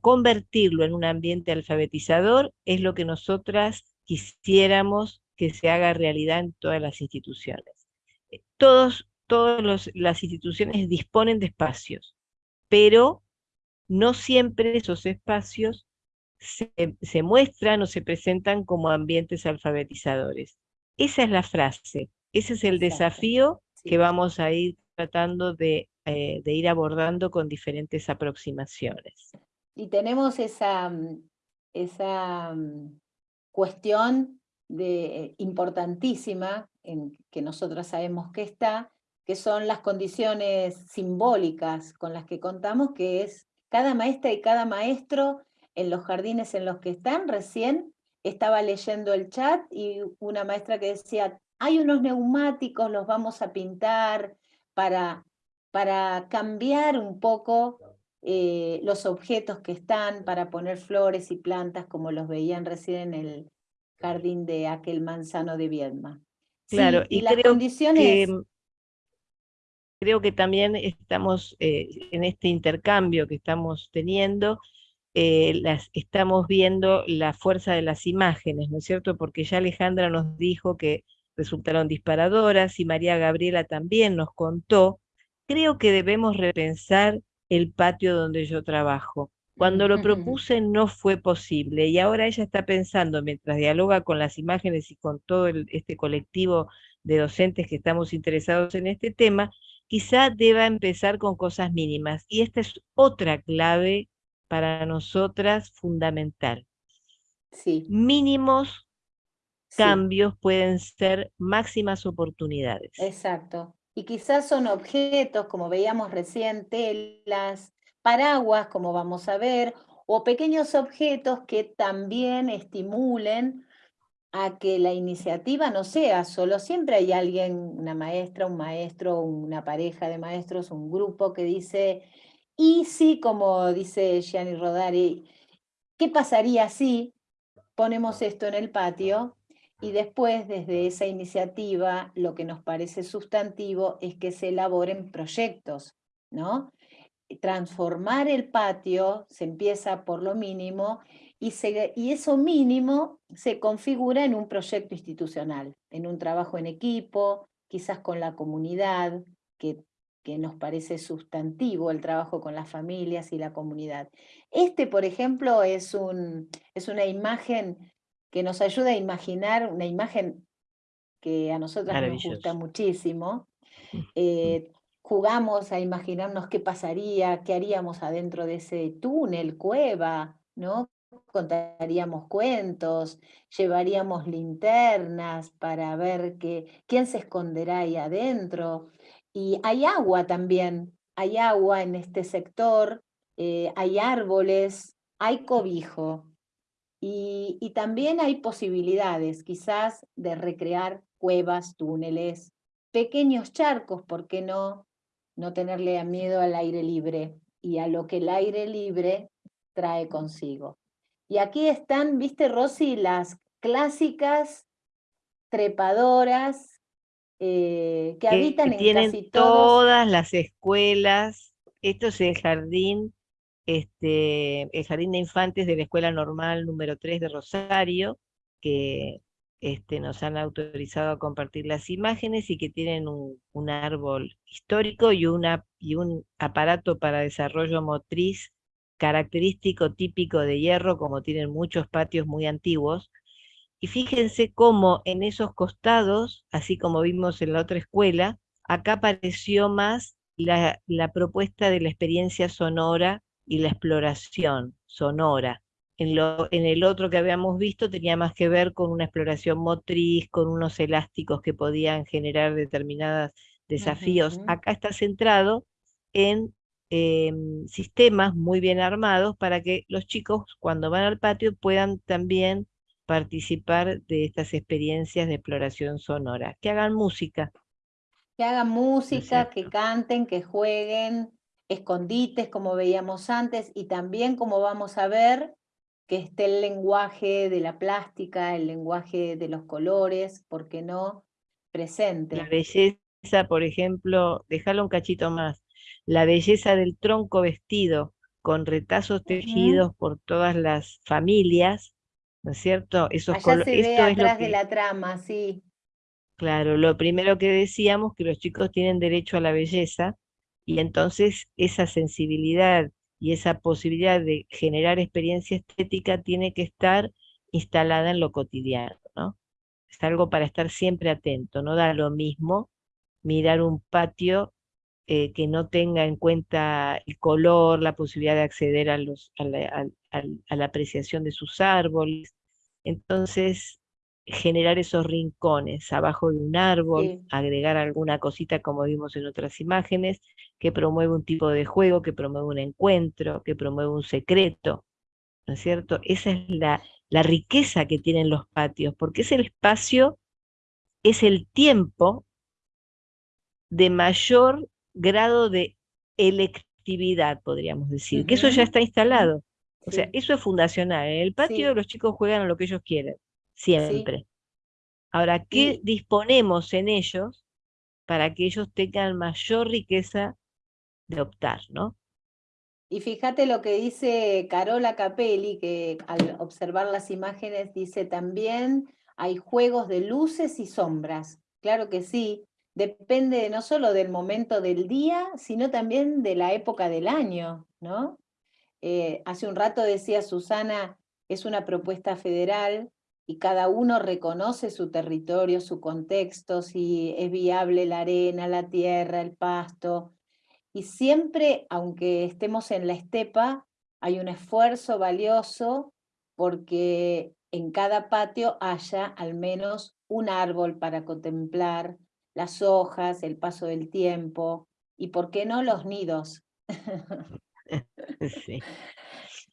convertirlo en un ambiente alfabetizador es lo que nosotras quisiéramos que se haga realidad en todas las instituciones. Todos todas las instituciones disponen de espacios, pero no siempre esos espacios se, muestran o se presentan como ambientes alfabetizadores. Esa es la frase, ese es el desafío que vamos a ir tratando de, eh, de, ir abordando con diferentes aproximaciones. Y tenemos esa, mm, esa mm, cuestión de, eh, importantísima en que nosotros sabemos que está, que son las condiciones simbólicas con las que contamos, que es cada maestra y cada maestro en los jardines en los que están. Recién estaba leyendo el chat y una maestra que decía, hay unos neumáticos, los vamos a pintar para, para cambiar un poco eh, los objetos que están, para poner flores y plantas como los veían recién en el jardín de aquel manzano de Viedma. Claro, y, las condiciones creo que también estamos eh, en este intercambio que estamos teniendo, eh, las, estamos viendo la fuerza de las imágenes, ¿no es cierto? Porque ya Alejandra nos dijo que resultaron disparadoras y María Gabriela también nos contó. Creo que debemos repensar el patio donde yo trabajo. Cuando lo propuse no fue posible y ahora ella está pensando, mientras dialoga con las imágenes y con todo este colectivo de docentes que estamos interesados en este tema, quizá deba empezar con cosas mínimas. Y esta es otra clave para nosotras fundamental. Sí. Mínimos cambios pueden ser máximas oportunidades. Exacto. Y quizás son objetos, como veíamos recién, telas, paraguas, como vamos a ver, o pequeños objetos que también estimulen a que la iniciativa no sea solo, siempre hay alguien, una maestra, un maestro, una pareja de maestros, un grupo que dice, y si, como dice Gianni Rodari, ¿qué pasaría si ponemos esto en el patio? Y después, desde esa iniciativa, lo que nos parece sustantivo es que se elaboren proyectos, ¿no? Transformar el patio se empieza por lo mínimo y, eso mínimo se configura en un proyecto institucional, en un trabajo en equipo, quizás con la comunidad, que, que nos parece sustantivo el trabajo con las familias y la comunidad. Este, por ejemplo, es, un, es una imagen que nos ayuda a imaginar, una imagen que a nosotras nos gusta muchísimo. Eh, jugamos a imaginarnos qué pasaría, qué haríamos adentro de ese túnel, cueva, ¿no? contaríamos cuentos, llevaríamos linternas para ver quién se esconderá ahí adentro. Y hay agua también, hay agua en este sector, eh, hay árboles, hay cobijo. Y, y también hay posibilidades quizás de recrear cuevas, túneles, pequeños charcos, ¿por qué no? No tenerle miedo al aire libre y a lo que el aire libre trae consigo. Y aquí están, viste Rosy, las clásicas trepadoras eh, que, habitan en tienen casi todas las escuelas. Esto es el jardín este, el Jardín de Infantes de la Escuela Normal número 3 de Rosario, que este, nos han autorizado a compartir las imágenes y que tienen un, árbol histórico y, una, y un aparato para desarrollo motriz característico típico de hierro, como tienen muchos patios muy antiguos. Y fíjense cómo en esos costados, así como vimos en la otra escuela, acá apareció más la, propuesta de la experiencia sonora y la exploración sonora. En, lo, en, el otro que habíamos visto tenía más que ver con una exploración motriz, con unos elásticos que podían generar determinados desafíos. Acá está centrado en Em, sistemas muy bien armados para que los chicos cuando van al patio puedan también participar de estas experiencias de exploración sonora, que hagan música. Que hagan música, que canten, que jueguen, escondites como veíamos antes y también como vamos a ver que esté el lenguaje de la plástica, el lenguaje de los colores, ¿por qué no? Presente. La belleza, por ejemplo, déjalo un cachito más, la belleza del tronco vestido con retazos tejidos por todas las familias, ¿no es cierto? Esos Allá se ve atrás de la trama, sí. Claro, lo primero que decíamos, que los chicos tienen derecho a la belleza, y entonces esa sensibilidad y esa posibilidad de generar experiencia estética tiene que estar instalada en lo cotidiano, ¿no? Es algo para estar siempre atento, no da lo mismo mirar un patio eh, que no tenga en cuenta el color, la posibilidad de acceder a, los, a, la, apreciación de sus árboles. Entonces, generar esos rincones abajo de un árbol, agregar alguna cosita como vimos en otras imágenes, que promueve un tipo de juego, que promueve un encuentro, que promueve un secreto, ¿no es cierto? Esa es la, la riqueza que tienen los patios, porque es el espacio, es el tiempo de mayor grado de electividad, podríamos decir, que eso ya está instalado. O sea, eso es fundacional. En el patio los chicos juegan a lo que ellos quieren, siempre. Ahora, ¿qué disponemos en ellos para que ellos tengan mayor riqueza de optar, no? Y fíjate lo que dice Carola Capelli, que al observar las imágenes dice también hay juegos de luces y sombras. Claro que sí, depende no solo del momento del día, sino también de la época del año, ¿no? Eh, hace un rato decía Susana, es una propuesta federal y cada uno reconoce su territorio, su contexto, si es viable la arena, la tierra, el pasto. Y siempre, aunque estemos en la estepa, hay un esfuerzo valioso porque en cada patio haya al menos un árbol para contemplar, las hojas, el paso del tiempo, y por qué no los nidos. sí.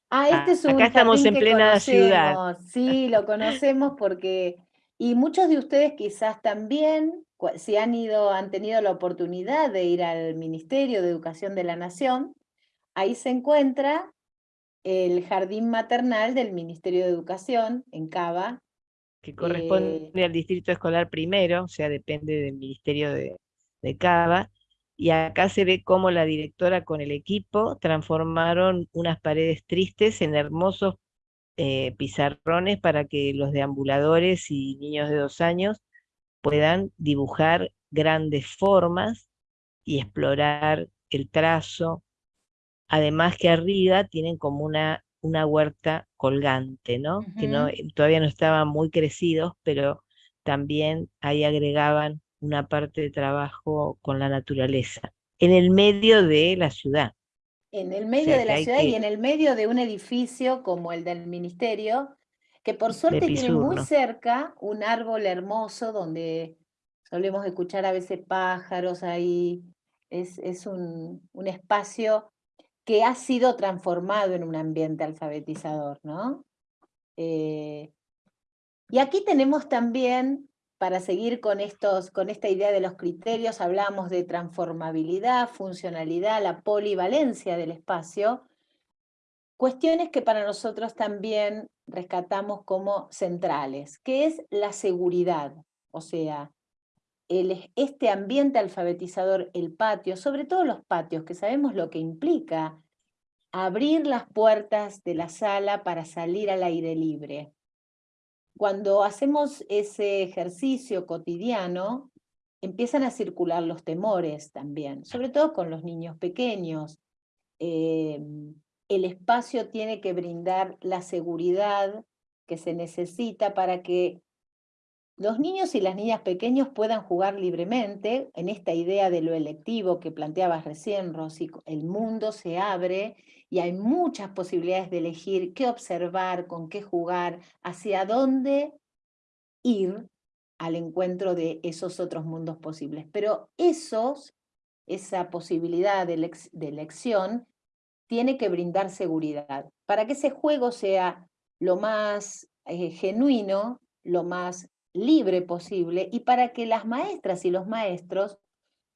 Ah, este es un Acá estamos en plena ciudad. Sí, lo conocemos porque, y muchos de ustedes quizás también, si han ido, han tenido la oportunidad de ir al Ministerio de Educación de la Nación, ahí se encuentra el jardín maternal del Ministerio de Educación en Cava, que corresponde eh, al distrito escolar primero, o sea, depende del Ministerio de, Cava, y acá se ve cómo la directora con el equipo transformaron unas paredes tristes en hermosos eh, pizarrones para que los deambuladores y niños de dos años puedan dibujar grandes formas y explorar el trazo. Además que arriba tienen como una una huerta colgante, ¿no? Que no, eh, todavía no estaban muy crecidos, pero también ahí agregaban una parte de trabajo con la naturaleza, en el medio de la ciudad. En el medio de la ciudad y en el medio de un edificio como el del ministerio, que por suerte tiene muy cerca un árbol hermoso donde solemos escuchar a veces pájaros ahí. Es, es un, un espacio que ha sido transformado en un ambiente alfabetizador, ¿no? Eh, y aquí tenemos también, para seguir con, estos, con esta idea de los criterios, hablamos de transformabilidad, funcionalidad, la polivalencia del espacio, cuestiones que para nosotros también rescatamos como centrales, que es la seguridad, o sea, este ambiente alfabetizador, el patio, sobre todo los patios, que sabemos lo que implica abrir las puertas de la sala para salir al aire libre. Cuando hacemos ese ejercicio cotidiano, empiezan a circular los temores también, sobre todo con los niños pequeños. Em, el espacio tiene que brindar la seguridad que se necesita para que los niños y las niñas pequeños puedan jugar libremente en esta idea de lo electivo que planteabas recién, Rosy, el mundo se abre y hay muchas posibilidades de elegir qué observar, con qué jugar, hacia dónde ir al encuentro de esos otros mundos posibles. Pero esos, esa posibilidad de, elección tiene que brindar seguridad. Para que ese juego sea lo más eh, genuino, lo más libre posible y para que las maestras y los maestros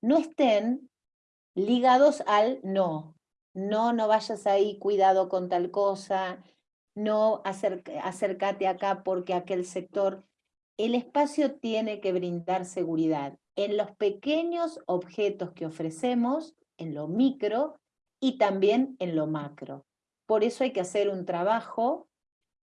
no estén ligados al no. No, no vayas ahí, cuidado con tal cosa, no acércate acá porque aquel sector. El espacio tiene que brindar seguridad en los pequeños objetos que ofrecemos, en lo micro y también en lo macro. Por eso hay que hacer un trabajo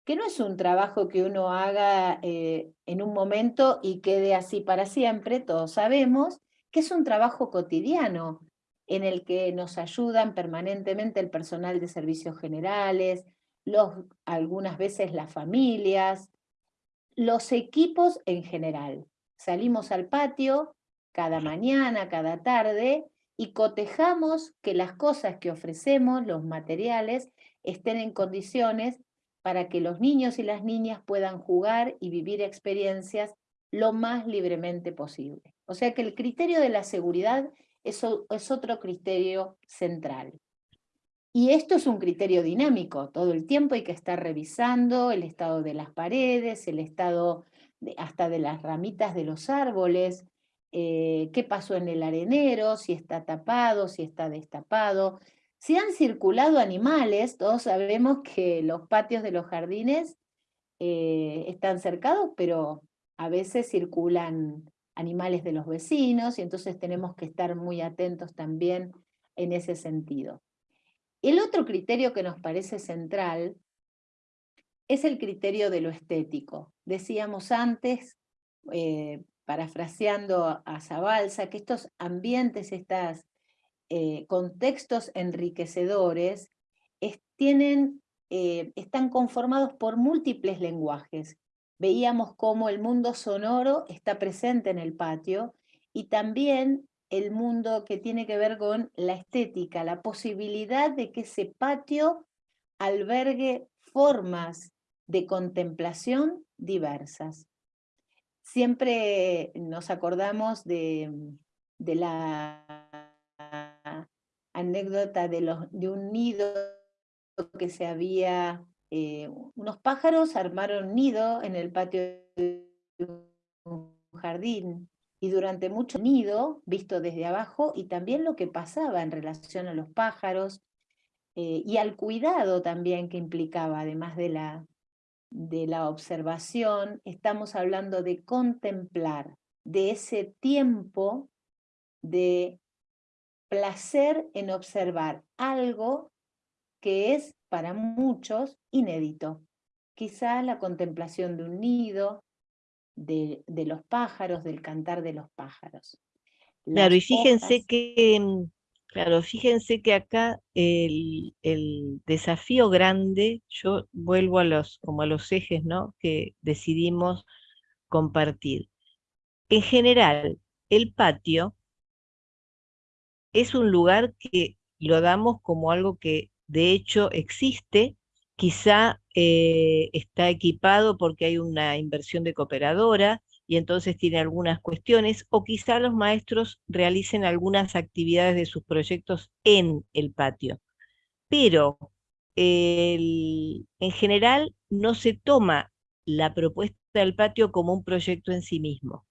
que no es un trabajo que uno haga eh, en un momento y quede así para siempre, todos sabemos, que es un trabajo cotidiano en el que nos ayudan permanentemente el personal de servicios generales, algunas veces las familias, los equipos en general. Salimos al patio cada mañana, cada tarde, y cotejamos que las cosas que ofrecemos, los materiales, estén en condiciones para que los niños y las niñas puedan jugar y vivir experiencias lo más libremente posible. O sea que el criterio de la seguridad es, otro criterio central. Y esto es un criterio dinámico, todo el tiempo hay que estar revisando el estado de las paredes, el estado hasta de las ramitas de los árboles, eh, qué pasó en el arenero, si está tapado, si está destapado, si han circulado animales, todos sabemos que los patios de los jardines eh, están cercados, pero a veces circulan animales de los vecinos y entonces tenemos que estar muy atentos también en ese sentido. El otro criterio que nos parece central es el criterio de lo estético. Decíamos antes, eh, parafraseando a Zabalza, que estos ambientes, estas eh, contextos enriquecedores tienen, eh, están conformados por múltiples lenguajes. Veíamos cómo el mundo sonoro está presente en el patio y también el mundo que tiene que ver con la estética, la posibilidad de que ese patio albergue formas de contemplación diversas. Siempre nos acordamos de, de la anécdota de, los, de un nido que se había, eh, unos pájaros armaron nido en el patio de un jardín y durante mucho nido, visto desde abajo, y también lo que pasaba en relación a los pájaros, eh, y al cuidado también que implicaba, además de la, de la observación, estamos hablando de contemplar, de ese tiempo de placer en observar algo que es para muchos inédito. Quizá la contemplación de un nido, de, los pájaros, del cantar de los pájaros. claro, y fíjense que, mm, claro, fíjense que acá el, desafío grande, yo vuelvo a los, como a los ejes, ¿no? Que decidimos compartir. En general, el patio es un lugar que lo damos como algo que de hecho existe, quizá eh, está equipado porque hay una inversión de cooperadora y entonces tiene algunas cuestiones, o quizá los maestros realicen algunas actividades de sus proyectos en el patio. Pero en general no se toma la propuesta del patio como un proyecto en sí mismo.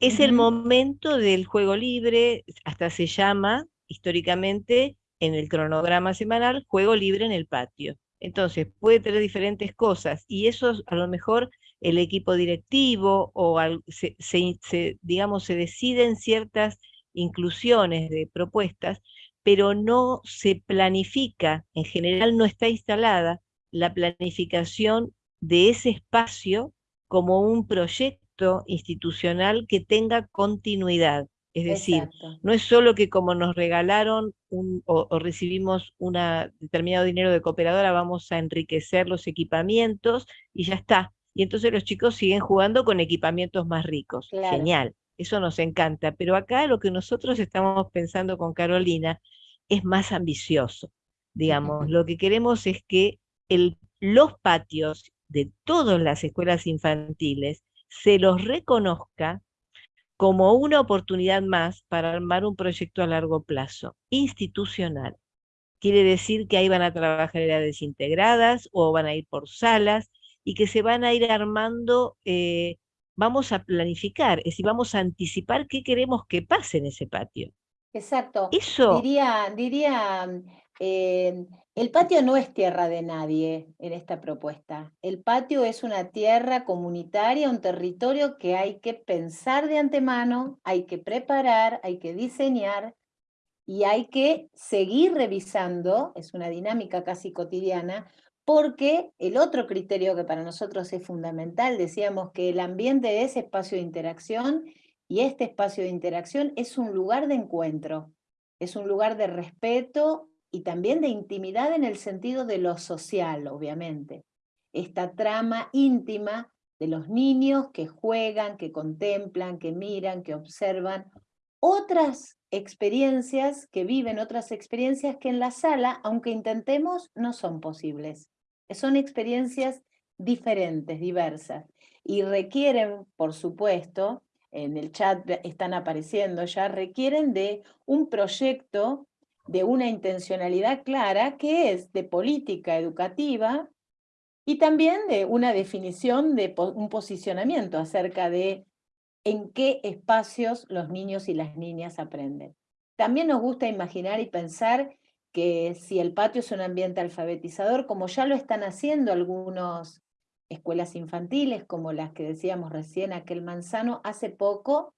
Es el momento del juego libre, hasta se llama históricamente en el cronograma semanal juego libre en el patio. Entonces puede tener diferentes cosas y eso a lo mejor el equipo directivo o se, digamos se deciden ciertas inclusiones de propuestas, pero no se planifica, en general no está instalada la planificación de ese espacio como un proyecto institucional que tenga continuidad. Es decir, no es solo que como nos regalaron un, o, recibimos un determinado dinero de cooperadora, vamos a enriquecer los equipamientos y ya está. Y entonces los chicos siguen jugando con equipamientos más ricos. Genial, eso nos encanta. Pero acá lo que nosotros estamos pensando con Carolina es más ambicioso. Digamos, lo que queremos es que el, los patios de todas las escuelas infantiles se los reconozca como una oportunidad más para armar un proyecto a largo plazo, institucional. Quiere decir que ahí van a trabajar edades integradas o van a ir por salas y que se van a ir armando, eh, vamos a planificar, es decir, vamos a anticipar qué queremos que pase en ese patio. Exacto. Eso... Diría, diría el patio no es tierra de nadie en esta propuesta. El patio es una tierra comunitaria, un territorio que hay que pensar de antemano, hay que preparar, hay que diseñar y hay que seguir revisando, es una dinámica casi cotidiana, porque el otro criterio que para nosotros es fundamental, decíamos que el ambiente es espacio de interacción y este espacio de interacción es un lugar de encuentro, es un lugar de respeto y también de intimidad en el sentido de lo social, obviamente. Esta trama íntima de los niños que juegan, que contemplan, que miran, que observan otras experiencias, que viven otras experiencias que en la sala, aunque intentemos, no son posibles. Son experiencias diferentes, diversas, y requieren, por supuesto, en el chat están apareciendo ya, requieren de un proyecto de una intencionalidad clara que es de política educativa y también de una definición de un posicionamiento acerca de en qué espacios los niños y las niñas aprenden. También nos gusta imaginar y pensar que si el patio es un ambiente alfabetizador, como ya lo están haciendo algunas escuelas infantiles, como las que decíamos recién, aquel manzano, hace poco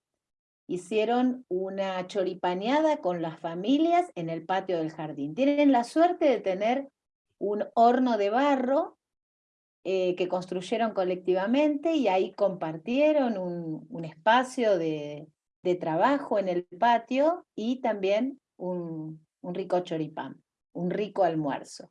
hicieron una choripaneada con las familias en el patio del jardín. Tienen la suerte de tener un horno de barro eh, que construyeron colectivamente y ahí compartieron un, espacio de, trabajo en el patio y también un, un rico choripán, un rico almuerzo.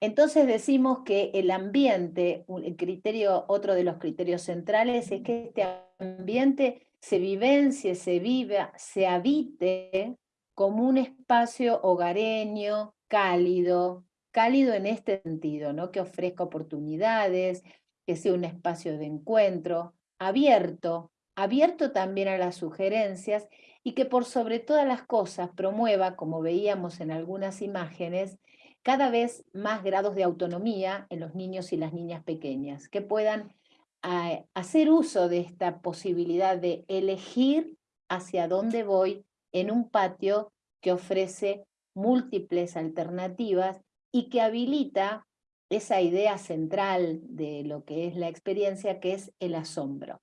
Entonces decimos que el ambiente, el criterio, otro de los criterios centrales es que este ambiente se vivencie, se viva, se habite como un espacio hogareño, cálido, cálido en este sentido, ¿no? que ofrezca oportunidades, que sea un espacio de encuentro, abierto, abierto también a las sugerencias y que por sobre todas las cosas promueva, como veíamos en algunas imágenes, cada vez más grados de autonomía en los niños y las niñas pequeñas, que puedan a hacer uso de esta posibilidad de elegir hacia dónde voy en un patio que ofrece múltiples alternativas y que habilita esa idea central de lo que es la experiencia, que es el asombro.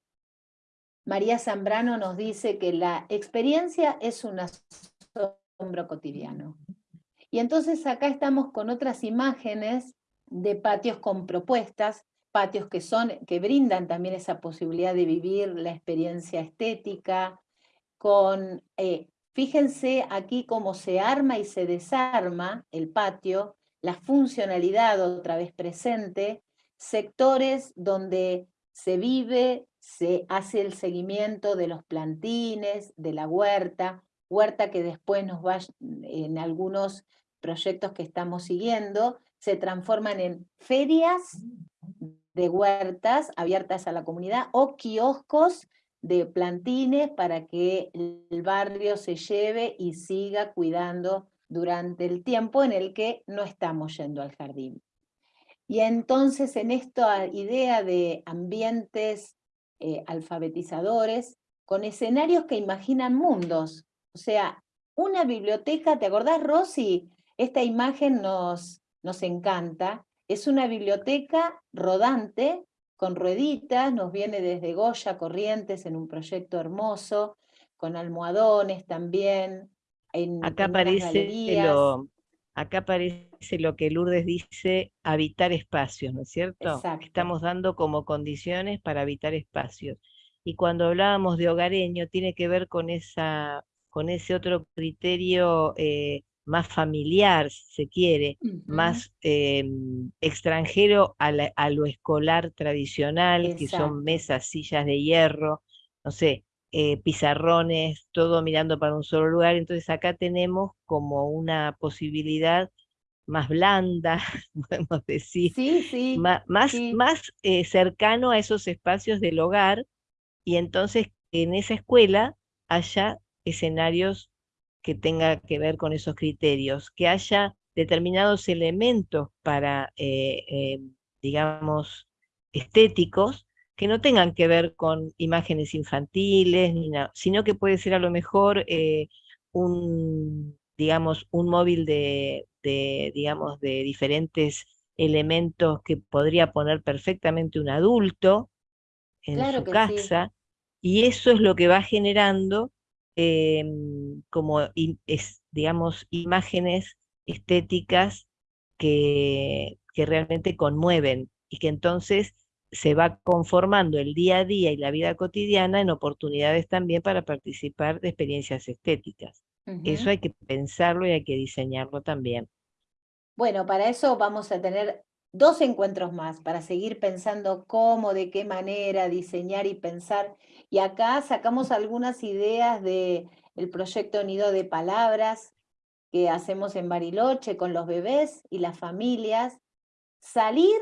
María Zambrano nos dice que la experiencia es un asombro cotidiano. Y entonces acá estamos con otras imágenes de patios con propuestas patios que, son, que brindan también esa posibilidad de vivir la experiencia estética, con, eh, fíjense aquí cómo se arma y se desarma el patio, la funcionalidad otra vez presente, sectores donde se vive, se hace el seguimiento de los plantines, de la huerta, huerta que después nos va, en algunos proyectos que estamos siguiendo, se transforman en ferias de huertas abiertas a la comunidad o kioscos de plantines para que el barrio se lleve y siga cuidando durante el tiempo en el que no estamos yendo al jardín. Y entonces en esta idea de ambientes eh, alfabetizadores, con escenarios que imaginan mundos, o sea, una biblioteca, ¿te acordás Rosy? Esta imagen nos, nos encanta, es una biblioteca rodante, con rueditas, nos viene desde Goya Corrientes en un proyecto hermoso, con almohadones también, acá aparece lo, acá aparece lo que Lourdes dice, habitar espacios, ¿no es cierto? Estamos dando como condiciones para habitar espacios. Y cuando hablábamos de hogareño, tiene que ver con, esa, con ese otro criterio eh, más familiar, si se quiere, más em, extranjero a, lo escolar tradicional, que son mesas, sillas de hierro, no sé, eh, pizarrones, todo mirando para un solo lugar. Entonces acá tenemos como una posibilidad más blanda, podemos decir, más, más, eh, cercano a esos espacios del hogar, y entonces en esa escuela haya escenarios que tenga que ver con esos criterios, que haya determinados elementos para, eh, eh, digamos, estéticos, que no tengan que ver con imágenes infantiles, ni nada, sino que puede ser a lo mejor eh, un, digamos, un móvil de, digamos, de diferentes elementos que podría poner perfectamente un adulto en su casa, y eso es lo que va generando Em, como, es, digamos, imágenes estéticas que, que realmente conmueven y que entonces se va conformando el día a día y la vida cotidiana en oportunidades también para participar de experiencias estéticas. Eso hay que pensarlo y hay que diseñarlo también. Bueno, para eso vamos a tener dos encuentros más, para seguir pensando cómo, de qué manera diseñar y pensar y acá sacamos algunas ideas del el proyecto Nido de Palabras que hacemos en Bariloche con los bebés y las familias, salir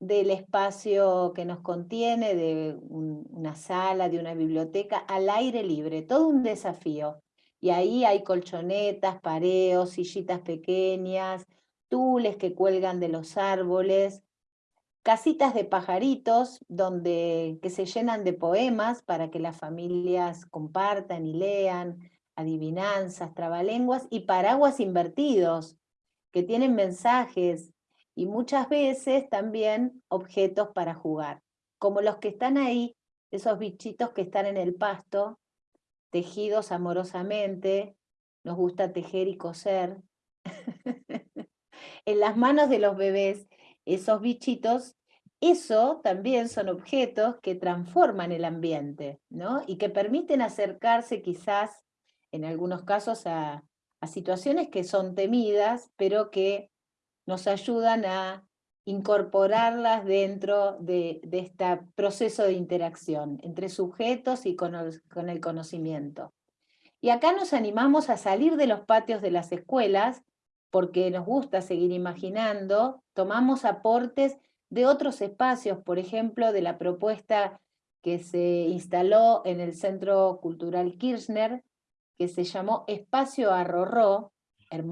del espacio que nos contiene, de una sala, de una biblioteca, al aire libre, todo un desafío. Y ahí hay colchonetas, pareos, sillitas pequeñas, tules que cuelgan de los árboles, casitas de pajaritos donde, que se llenan de poemas para que las familias compartan y lean, adivinanzas, trabalenguas y paraguas invertidos que tienen mensajes y muchas veces también objetos para jugar, como los que están ahí, esos bichitos que están en el pasto, tejidos amorosamente, nos gusta tejer y coser, en las manos de los bebés esos bichitos, eso también son objetos que transforman el ambiente, ¿no? Y que permiten acercarse quizás, en algunos casos, a, situaciones que son temidas, pero que nos ayudan a incorporarlas dentro de, este proceso de interacción entre sujetos y con el conocimiento. Y acá nos animamos a salir de los patios de las escuelas porque nos gusta seguir imaginando, tomamos aportes de otros espacios, por ejemplo, de la propuesta que se instaló en el Centro Cultural Kirchner, que se llamó Espacio Arrorró,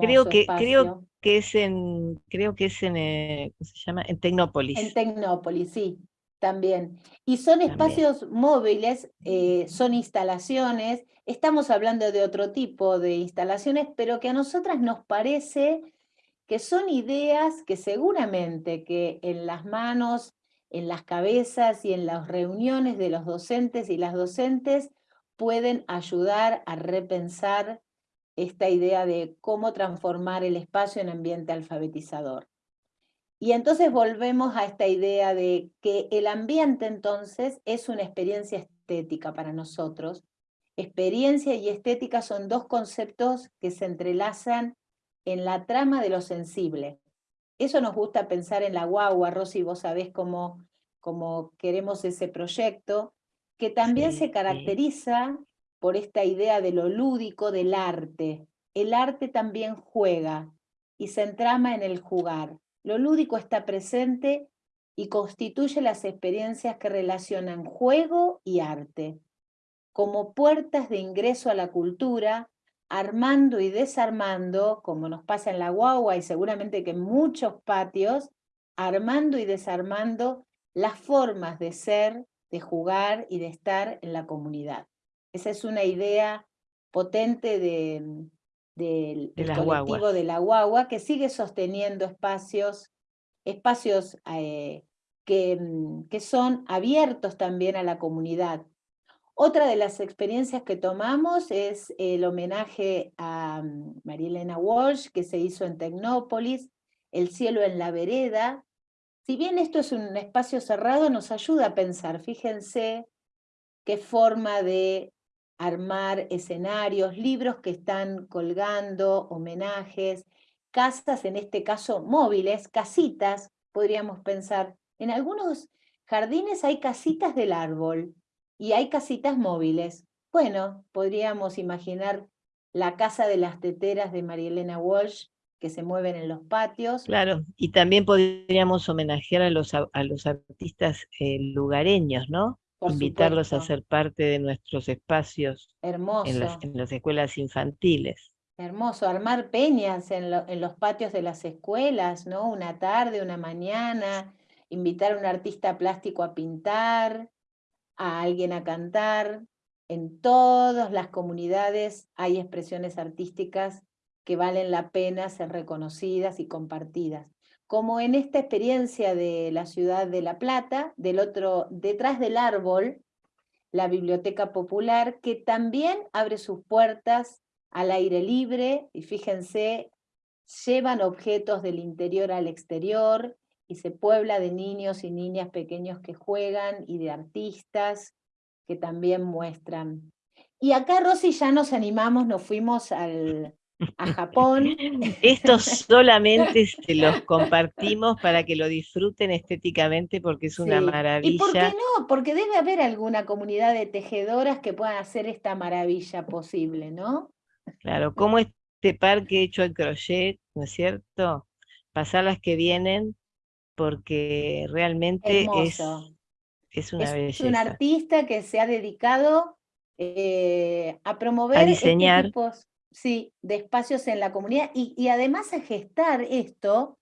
creo que, Creo que es en, creo que es en, eh, se llama? En Tecnópolis. En Tecnópolis, sí, también. Y son espacios móviles, eh, son instalaciones, estamos hablando de otro tipo de instalaciones, pero que a nosotras nos parece que son ideas que seguramente que en las manos, en las cabezas y en las reuniones de los docentes y las docentes pueden ayudar a repensar esta idea de cómo transformar el espacio en ambiente alfabetizador. Y entonces volvemos a esta idea de que el ambiente entonces es una experiencia estética para nosotros. Experiencia y estética son dos conceptos que se entrelazan en la trama de lo sensible. Eso nos gusta pensar en la guagua, Rosy, vos sabés cómo, cómo queremos ese proyecto, que también se caracteriza por esta idea de lo lúdico del arte. El arte también juega y se entrama en el jugar. Lo lúdico está presente y constituye las experiencias que relacionan juego y arte, como puertas de ingreso a la cultura, armando y desarmando, como nos pasa en la guagua y seguramente que en muchos patios, armando y desarmando las formas de ser, de jugar y de estar en la comunidad. Esa es una idea potente de, del colectivo de la guagua, que sigue sosteniendo espacios, espacios eh, que, mm, que son abiertos también a la comunidad. Otra de las experiencias que tomamos es el homenaje a mm, María Elena Walsh, que se hizo en Tecnópolis, El cielo en la vereda. Si bien esto es un espacio cerrado, nos ayuda a pensar, fíjense qué forma de armar escenarios, libros que están colgando, homenajes, casas, en este caso móviles, casitas, podríamos pensar. En algunos jardines hay casitas del árbol y hay casitas móviles. Bueno, podríamos imaginar la casa de las teteras de María Elena Walsh que se mueven en los patios. Claro, y también podríamos homenajear a los, a los artistas eh, lugareños, ¿no? Invitarlos a ser parte de nuestros espacios Hermoso. En, las, en las escuelas infantiles. Hermoso, armar peñas en, en, los patios de las escuelas, ¿no? Una tarde, una mañana, invitar a un artista plástico a pintar, a alguien a cantar. En todas las comunidades hay expresiones artísticas que valen la pena ser reconocidas y compartidas. Como en esta experiencia de la ciudad de La Plata, del otro, detrás del árbol, la Biblioteca Popular, que también abre sus puertas al aire libre, y fíjense, llevan objetos del interior al exterior, y se puebla de niños y niñas pequeños que juegan y de artistas que también muestran. Y acá, Rosy, ya nos animamos, nos fuimos al, a Japón. Estos solamente se los compartimos para que lo disfruten estéticamente porque es una maravilla. ¿Y por qué no? Porque debe haber alguna comunidad de tejedoras que puedan hacer esta maravilla posible, ¿no? Claro, como este parque hecho en crochet, ¿no es cierto? Pasar las que vienen porque realmente es, es una es un artista que se ha dedicado eh, a promover a este diseñar. Sí, de espacios en la comunidad y, además a gestar esto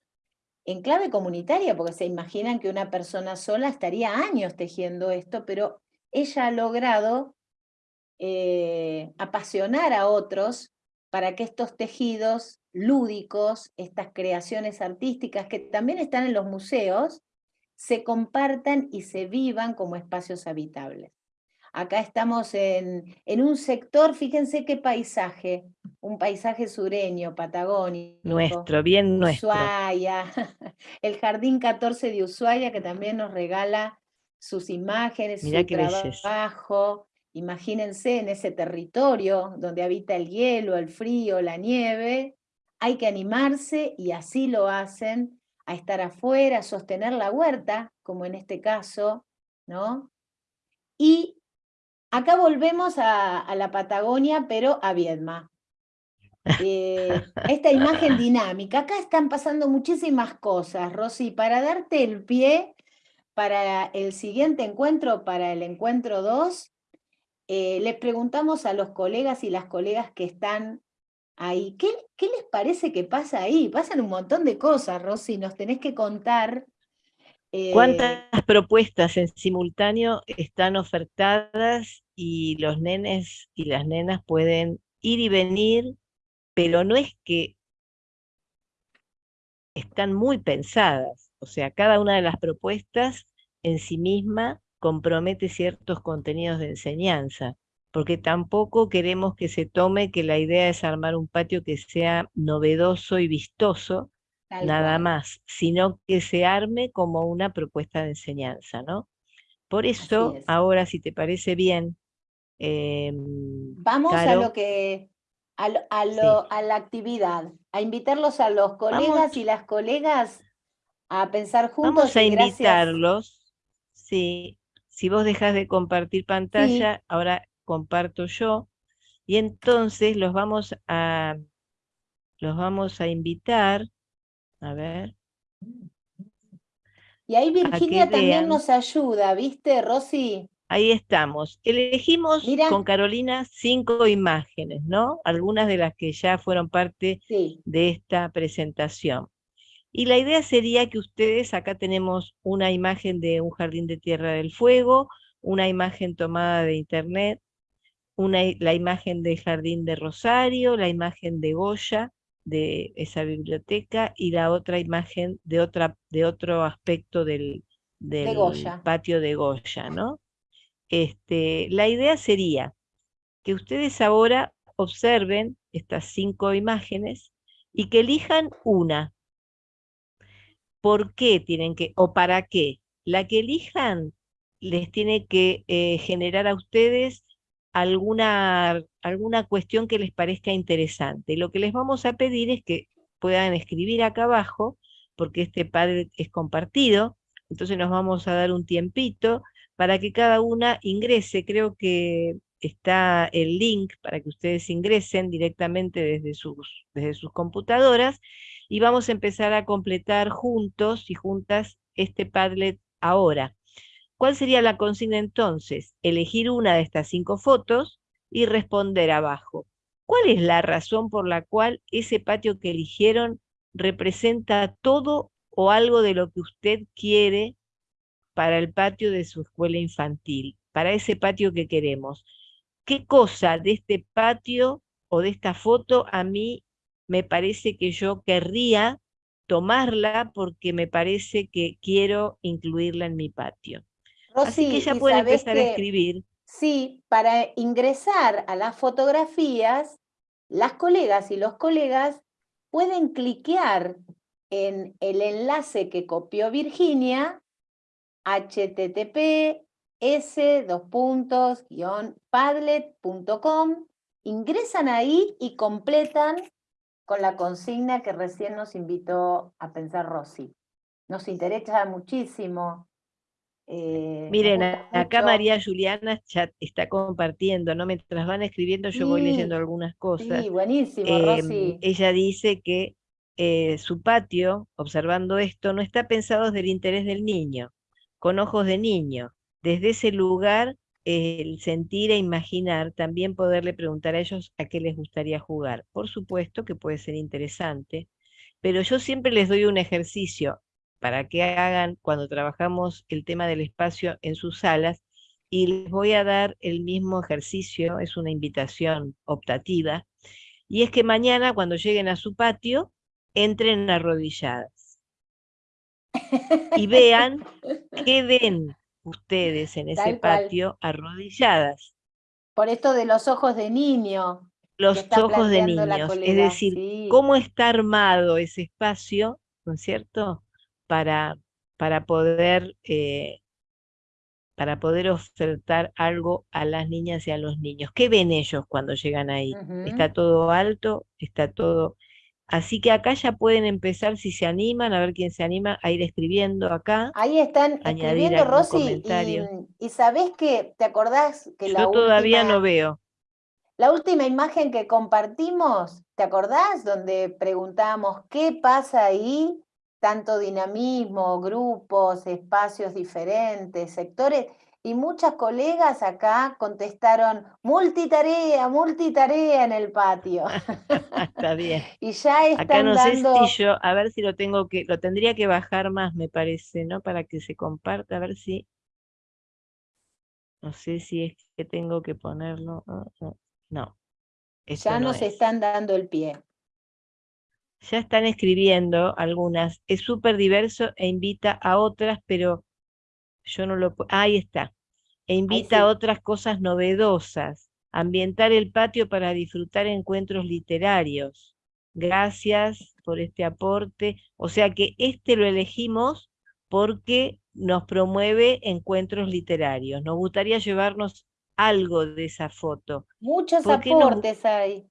en clave comunitaria, porque se imaginan que una persona sola estaría años tejiendo esto, pero ella ha logrado eh, apasionar a otros para que estos tejidos lúdicos, estas creaciones artísticas que también están en los museos, se compartan y se vivan como espacios habitables. Acá estamos en, en un sector, fíjense qué paisaje, un paisaje sureño, patagónico. Nuestro, bien nuestro. Ushuaia, el Jardín 14 de Ushuaia que también nos regala sus imágenes, su trabajo. Imagínense en ese territorio donde habita el hielo, el frío, la nieve, hay que animarse y así lo hacen, a estar afuera, a sostener la huerta, como en este caso, ¿no? Y acá volvemos a, la Patagonia, pero a Viedma. Eh, esta imagen dinámica, acá están pasando muchísimas cosas, Rosy, para darte el pie para el siguiente encuentro, para el encuentro 2, eh, les preguntamos a los colegas y las colegas que están ahí. ¿Qué, les parece que pasa ahí? Pasan un montón de cosas, Rosy, nos tenés que contar. Eh, ¿Cuántas propuestas en simultáneo están ofertadas y los nenes y las nenas pueden ir y venir, pero no es que están muy pensadas, o sea, cada una de las propuestas en sí misma compromete ciertos contenidos de enseñanza porque tampoco queremos que se tome que la idea es armar un patio que sea novedoso y vistoso, nada más, sino que se arme como una propuesta de enseñanza, ¿no? Por eso, ahora, si te parece bien... Em, Vamos a lo que... A, la actividad, a invitarlos a los colegas y las colegas a pensar juntos. Vamos a invitarlos, sí. Si vos dejas de compartir pantalla, ahora comparto yo, y entonces los vamos a, los vamos a invitar, a ver. Y ahí Virginia también nos ayuda, ¿viste, Rosy? Ahí estamos. Elegimos con Carolina cinco imágenes, ¿no? Algunas de las que ya fueron parte de esta presentación. Y la idea sería que ustedes, acá tenemos una imagen de un jardín de Tierra del Fuego, una imagen tomada de internet, la imagen del Jardín de Rosario, la imagen de Goya, de esa biblioteca, y la otra imagen de, otra, de otro aspecto del, del patio de Goya, ¿no? Este, la idea sería que ustedes ahora observen estas cinco imágenes y que elijan una. ¿Por qué tienen que, o para qué? La que elijan les tiene que eh, generar a ustedes alguna, alguna cuestión que les parezca interesante. Lo que les vamos a pedir es que puedan escribir acá abajo, porque este padre es compartido, entonces nos vamos a dar un tiempito para que cada una ingrese, creo que está el link para que ustedes ingresen directamente desde sus, desde sus computadoras y vamos a empezar a completar juntos y juntas este Padlet ahora. ¿Cuál sería la consigna entonces? Elegir una de estas cinco fotos y responder abajo. ¿Cuál es la razón por la cual ese patio que eligieron representa todo o algo de lo que usted quiere para el patio de su escuela infantil, para ese patio que queremos? ¿Qué cosa de este patio o de esta foto a mí me parece que yo querría tomarla porque me parece que quiero incluirla en mi patio? Así que ya pueden empezar a escribir. Sí, para ingresar a las fotografías, las colegas y los colegas pueden cliquear en el enlace que copió Virginia, http s padlet.com, ingresan ahí y completan con la consigna que recién nos invitó a pensar Rosy. Nos interesa muchísimo. Eh, Miren, acá María Juliana chat está compartiendo, ¿no? Mientras van escribiendo yo voy leyendo algunas cosas. Sí, buenísimo, Rosy. Ella dice que eh, su patio, observando esto, no está pensado desde el interés del niño, con ojos de niño, desde ese lugar, el sentir e imaginar, también poderle preguntar a ellos a qué les gustaría jugar. Por supuesto que puede ser interesante, pero yo siempre les doy un ejercicio para que hagan cuando trabajamos el tema del espacio en sus salas, y les voy a dar el mismo ejercicio, es una invitación optativa, y es que mañana cuando lleguen a su patio, entren arrodilladas y vean qué ven ustedes en ese patio arrodilladas. Por esto de los ojos de niño. Los ojos de niños, es decir, cómo está armado ese espacio, ¿no es cierto?, para, para, poder, eh, para poder ofertar algo a las niñas y a los niños. ¿Qué ven ellos cuando llegan ahí? ¿Está todo alto? ¿Está todo Así que acá ya pueden empezar, si se animan, a ver quién se anima a ir escribiendo acá. Ahí están escribiendo, Rosy, y, sabés que, ¿te acordás que Yo todavía no veo. La última imagen que compartimos, ¿te acordás? Donde preguntamos qué pasa ahí, tanto dinamismo, grupos, espacios diferentes, sectores, y muchas colegas acá contestaron multitarea, multitarea en el patio. Está bien. y ya están Acá no sé si yo, a ver si lo tengo que, lo tendría que bajar más, me parece, ¿no? Para que se comparta, a ver si, no sé si es que tengo que ponerlo, no. ya nos están dando el pie. Ya están escribiendo algunas, es súper diverso e invita a otras, pero yo no lo ahí está e invita a otras cosas novedosas, ambientar el patio para disfrutar encuentros literarios. Gracias por este aporte. O sea que este lo elegimos porque nos promueve encuentros literarios. Nos gustaría llevarnos algo de esa foto. Muchos aportes hay.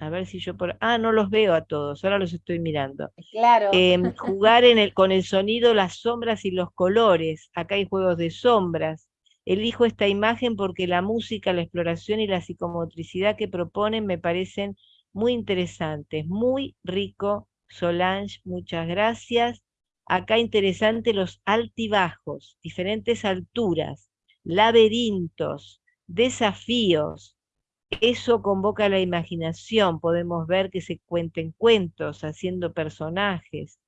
A ver si yo por... Ah, no los veo a todos, ahora los estoy mirando. Claro. Em, jugar en el, con el sonido, las sombras y los colores. Acá hay juegos de sombras. Elijo esta imagen porque la música, la exploración y la psicomotricidad que proponen me parecen muy interesantes. Muy rico, Solange, muchas gracias. Acá interesante los altibajos, diferentes alturas, laberintos, desafíos, eso convoca la imaginación, podemos ver que se cuenten cuentos, haciendo personajes.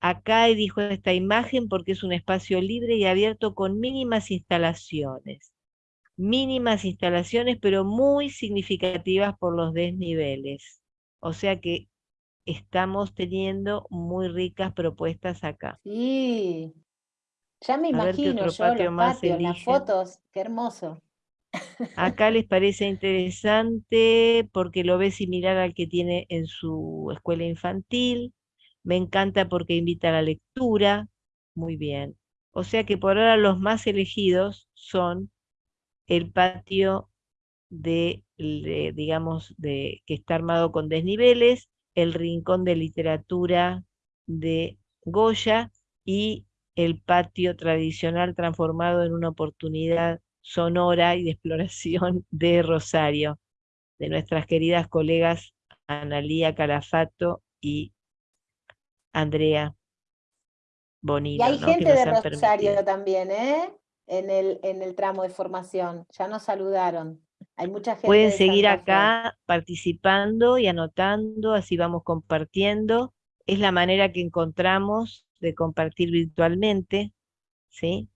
Acá dijo esta imagen porque es un espacio libre y abierto con mínimas instalaciones. Mínimas instalaciones, pero muy significativas por los desniveles. O sea que estamos teniendo muy ricas propuestas acá. Sí. Ya me imagino yo los patios, las fotos, qué hermoso. Acá les parece interesante porque lo ve similar al que tiene en su escuela infantil. Me encanta porque invita a la lectura. Muy bien. O sea que por ahora los más elegidos son el patio de, digamos, de, que está armado con desniveles, el rincón de literatura de Goya y el patio tradicional transformado en una oportunidad sonora y de exploración de Rosario, de nuestras queridas colegas Analía Calafato y Andrea Bonito. Y hay gente de Rosario también, ¿eh? En el, en el tramo de formación, ya nos saludaron. Hay mucha gente Pueden seguir acá participando y anotando, así vamos compartiendo. Es la manera que encontramos de compartir virtualmente, ¿sí?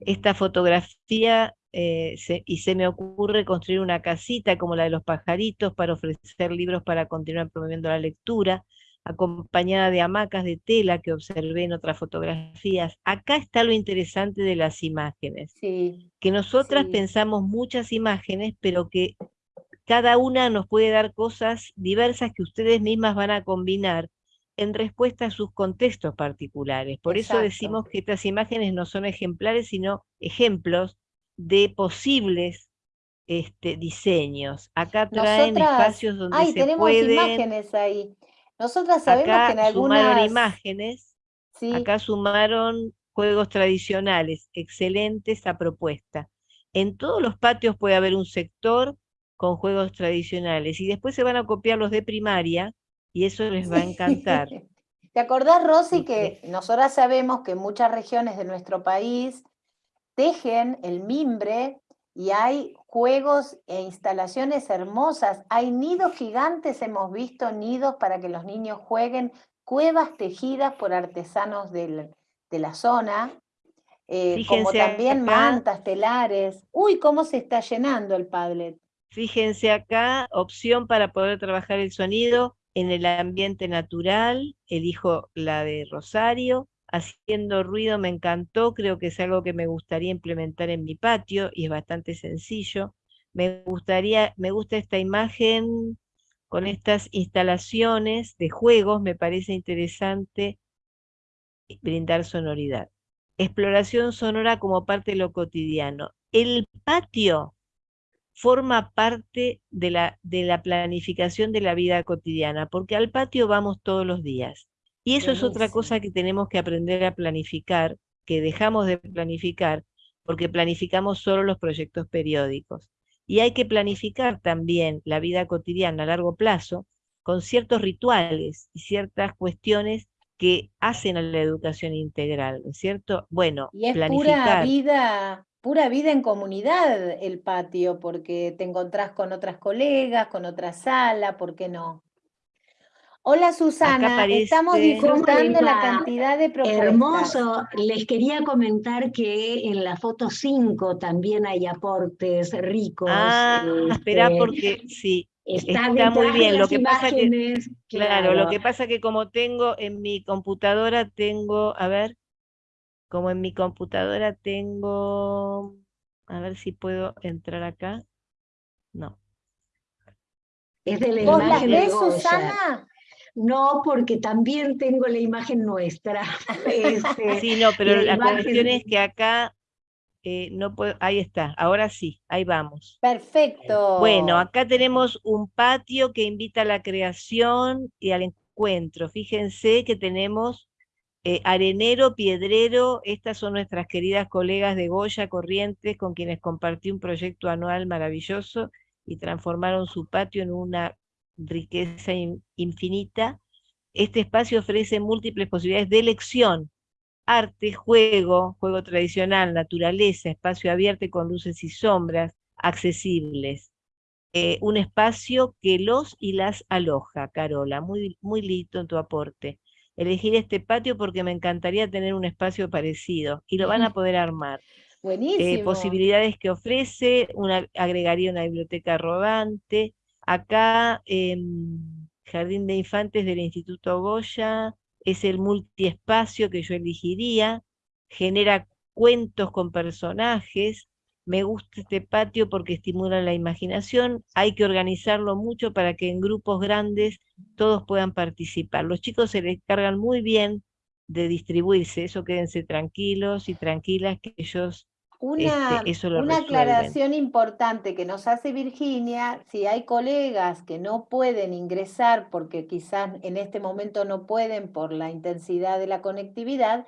Esta fotografía, eh, y se me ocurre construir una casita como la de los pajaritos para ofrecer libros para continuar promoviendo la lectura, acompañada de hamacas de tela que observé en otras fotografías. Acá está lo interesante de las imágenes, que nosotras pensamos muchas imágenes, pero que cada una nos puede dar cosas diversas que ustedes mismas van a combinar en respuesta a sus contextos particulares. Por eso decimos que estas imágenes no son ejemplares, sino ejemplos de posibles este, diseños. Acá traen espacios donde se tenemos imágenes ahí. Nosotras sabemos que en algunas... sumaron imágenes, acá sumaron juegos tradicionales, excelente esa propuesta. En todos los patios puede haber un sector con juegos tradicionales y después se van a copiar los de primaria y eso les va a encantar. ¿Te acordás, Rosy, que nosotras sabemos que en muchas regiones de nuestro país tejen el mimbre y hay juegos e instalaciones hermosas. Hay nidos gigantes, hemos visto nidos para que los niños jueguen, cuevas tejidas por artesanos de la zona, eh, como también mantas, telares. Uy, cómo se está llenando el Padlet. Fíjense acá, opción para poder trabajar el sonido en el ambiente natural, elijo la de Rosario, haciendo ruido me encantó, creo que es algo que me gustaría implementar en mi patio y es bastante sencillo. Me gustaría, me gusta esta imagen con estas instalaciones de juegos, me parece interesante brindar sonoridad. Exploración sonora como parte de lo cotidiano. El patio forma parte de la, de la planificación de la vida cotidiana, porque al patio vamos todos los días. Y eso es otra cosa que tenemos que aprender a planificar, que dejamos de planificar, porque planificamos solo los proyectos periódicos. Y hay que planificar también la vida cotidiana a largo plazo con ciertos rituales y ciertas cuestiones que hacen a la educación integral, ¿cierto? Bueno, y es pura vida, pura vida en comunidad el patio, porque te encontrás con otras colegas, con otra sala, ¿por qué no? Hola Susana, estamos disfrutando la cantidad de propuestas. Hermoso, les quería comentar que en la foto 5 también hay aportes ricos. Ah, espera este, porque sí, está, muy bien. Lo que pasa que, claro, lo que pasa que como tengo en mi computadora, tengo, a ver, como en mi computadora tengo, a ver si puedo entrar acá. No. Es de la imagen de Susana? No, porque también tengo la imagen nuestra. Este, sí, no, pero la, cuestión es que acá eh, no puedo, ahí está, ahora sí, ahí vamos. Perfecto. Bueno, acá tenemos un patio que invita a la creación y al encuentro. Fíjense que tenemos eh, Arenero, Piedrero, estas son nuestras queridas colegas de Goya Corrientes, con quienes compartí un proyecto anual maravilloso y transformaron su patio en una riqueza infinita, este espacio ofrece múltiples posibilidades de elección, arte, juego, juego tradicional, naturaleza, espacio abierto con luces y sombras, accesibles. Eh, un espacio que los y las aloja, Carola, muy, muy lindo en tu aporte. Elegir este patio porque me encantaría tener un espacio parecido y lo van a poder armar. Eh, Buenísimo. posibilidades que ofrece, una, agregaría una biblioteca rodante, Acá, en Jardín de Infantes del Instituto Goya, es el multiespacio que yo elegiría, genera cuentos con personajes, me gusta este patio porque estimula la imaginación, hay que organizarlo mucho para que en grupos grandes todos puedan participar. Los chicos se les cargan muy bien de distribuirse, eso quédense tranquilos y tranquilas que ellos una, este, eso lo una aclaración importante que nos hace Virginia, si hay colegas que no pueden ingresar porque quizás en este momento no pueden por la intensidad de la conectividad,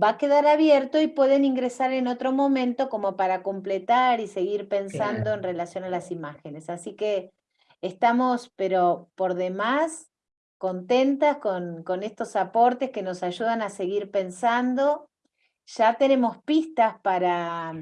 va a quedar abierto y pueden ingresar en otro momento como para completar y seguir pensando en relación a las imágenes. Así que estamos, pero por demás, contentas con, con estos aportes que nos ayudan a seguir pensando. Ya tenemos pistas para,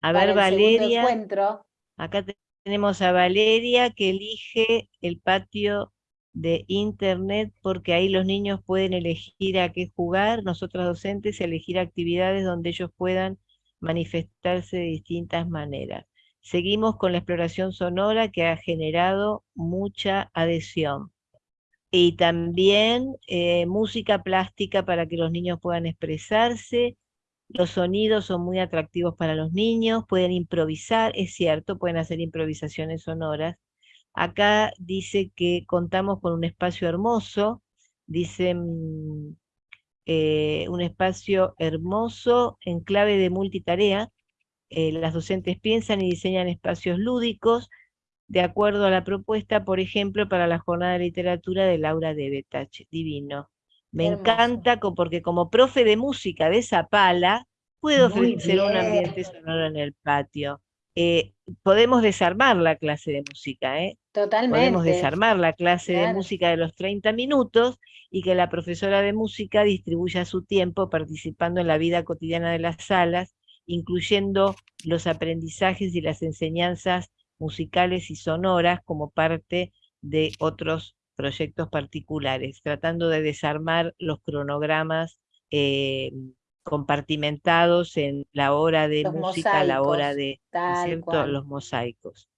a ver, Valeria, encuentro. Acá tenemos a Valeria que elige el patio de internet porque ahí los niños pueden elegir a qué jugar, nosotros docentes elegir actividades donde ellos puedan manifestarse de distintas maneras. Seguimos con la exploración sonora que ha generado mucha adhesión. Y también eh, música plástica para que los niños puedan expresarse. Los sonidos son muy atractivos para los niños, pueden improvisar, es cierto, pueden hacer improvisaciones sonoras Acá dice que contamos con un espacio hermoso, dice mm, eh, un espacio hermoso en clave de multitarea. Eh, las docentes piensan y diseñan espacios lúdicos de acuerdo a la propuesta, por ejemplo, para la jornada de literatura de Laura de Betach. Divino. Me encanta porque como profe de música de Zapala, puedo ofrecer un ambiente sonoro en el patio. Eh, podemos desarmar la clase de música, ¿eh? Totalmente. Podemos desarmar la clase de música de los 30 minutos y que la profesora de música distribuya su tiempo participando en la vida cotidiana de las salas, incluyendo los aprendizajes y las enseñanzas musicales y sonoras como parte de otros proyectos particulares, tratando de desarmar los cronogramas eh, compartimentados en la hora de música, la hora de los mosaicos.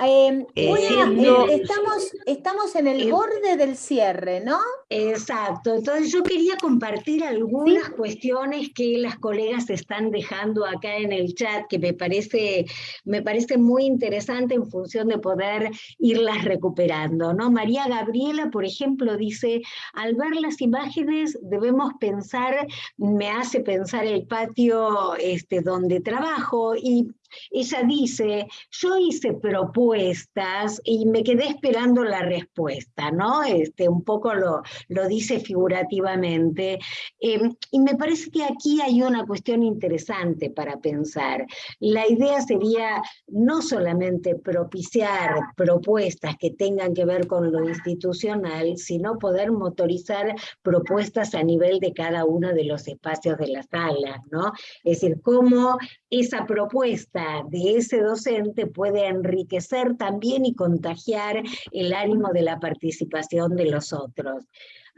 Em, eh, eh, estamos, estamos en el borde del cierre, ¿no? Exacto, entonces yo quería compartir algunas cuestiones que las colegas están dejando acá en el chat, que me parece, me parece muy interesante en función de poder irlas recuperando. ¿no? María Gabriela, por ejemplo, dice, al ver las imágenes debemos pensar, me hace pensar el patio este, donde trabajo y ella dice, yo hice propuestas y me quedé esperando la respuesta, ¿no? Este, un poco lo, lo dice figurativamente. Em, y me parece que aquí hay una cuestión interesante para pensar. La idea sería no solamente propiciar propuestas que tengan que ver con lo institucional, sino poder motorizar propuestas a nivel de cada uno de los espacios de la sala, ¿no? Es decir, cómo esa propuesta de ese docente puede enriquecer también y contagiar el ánimo de la participación de los otros.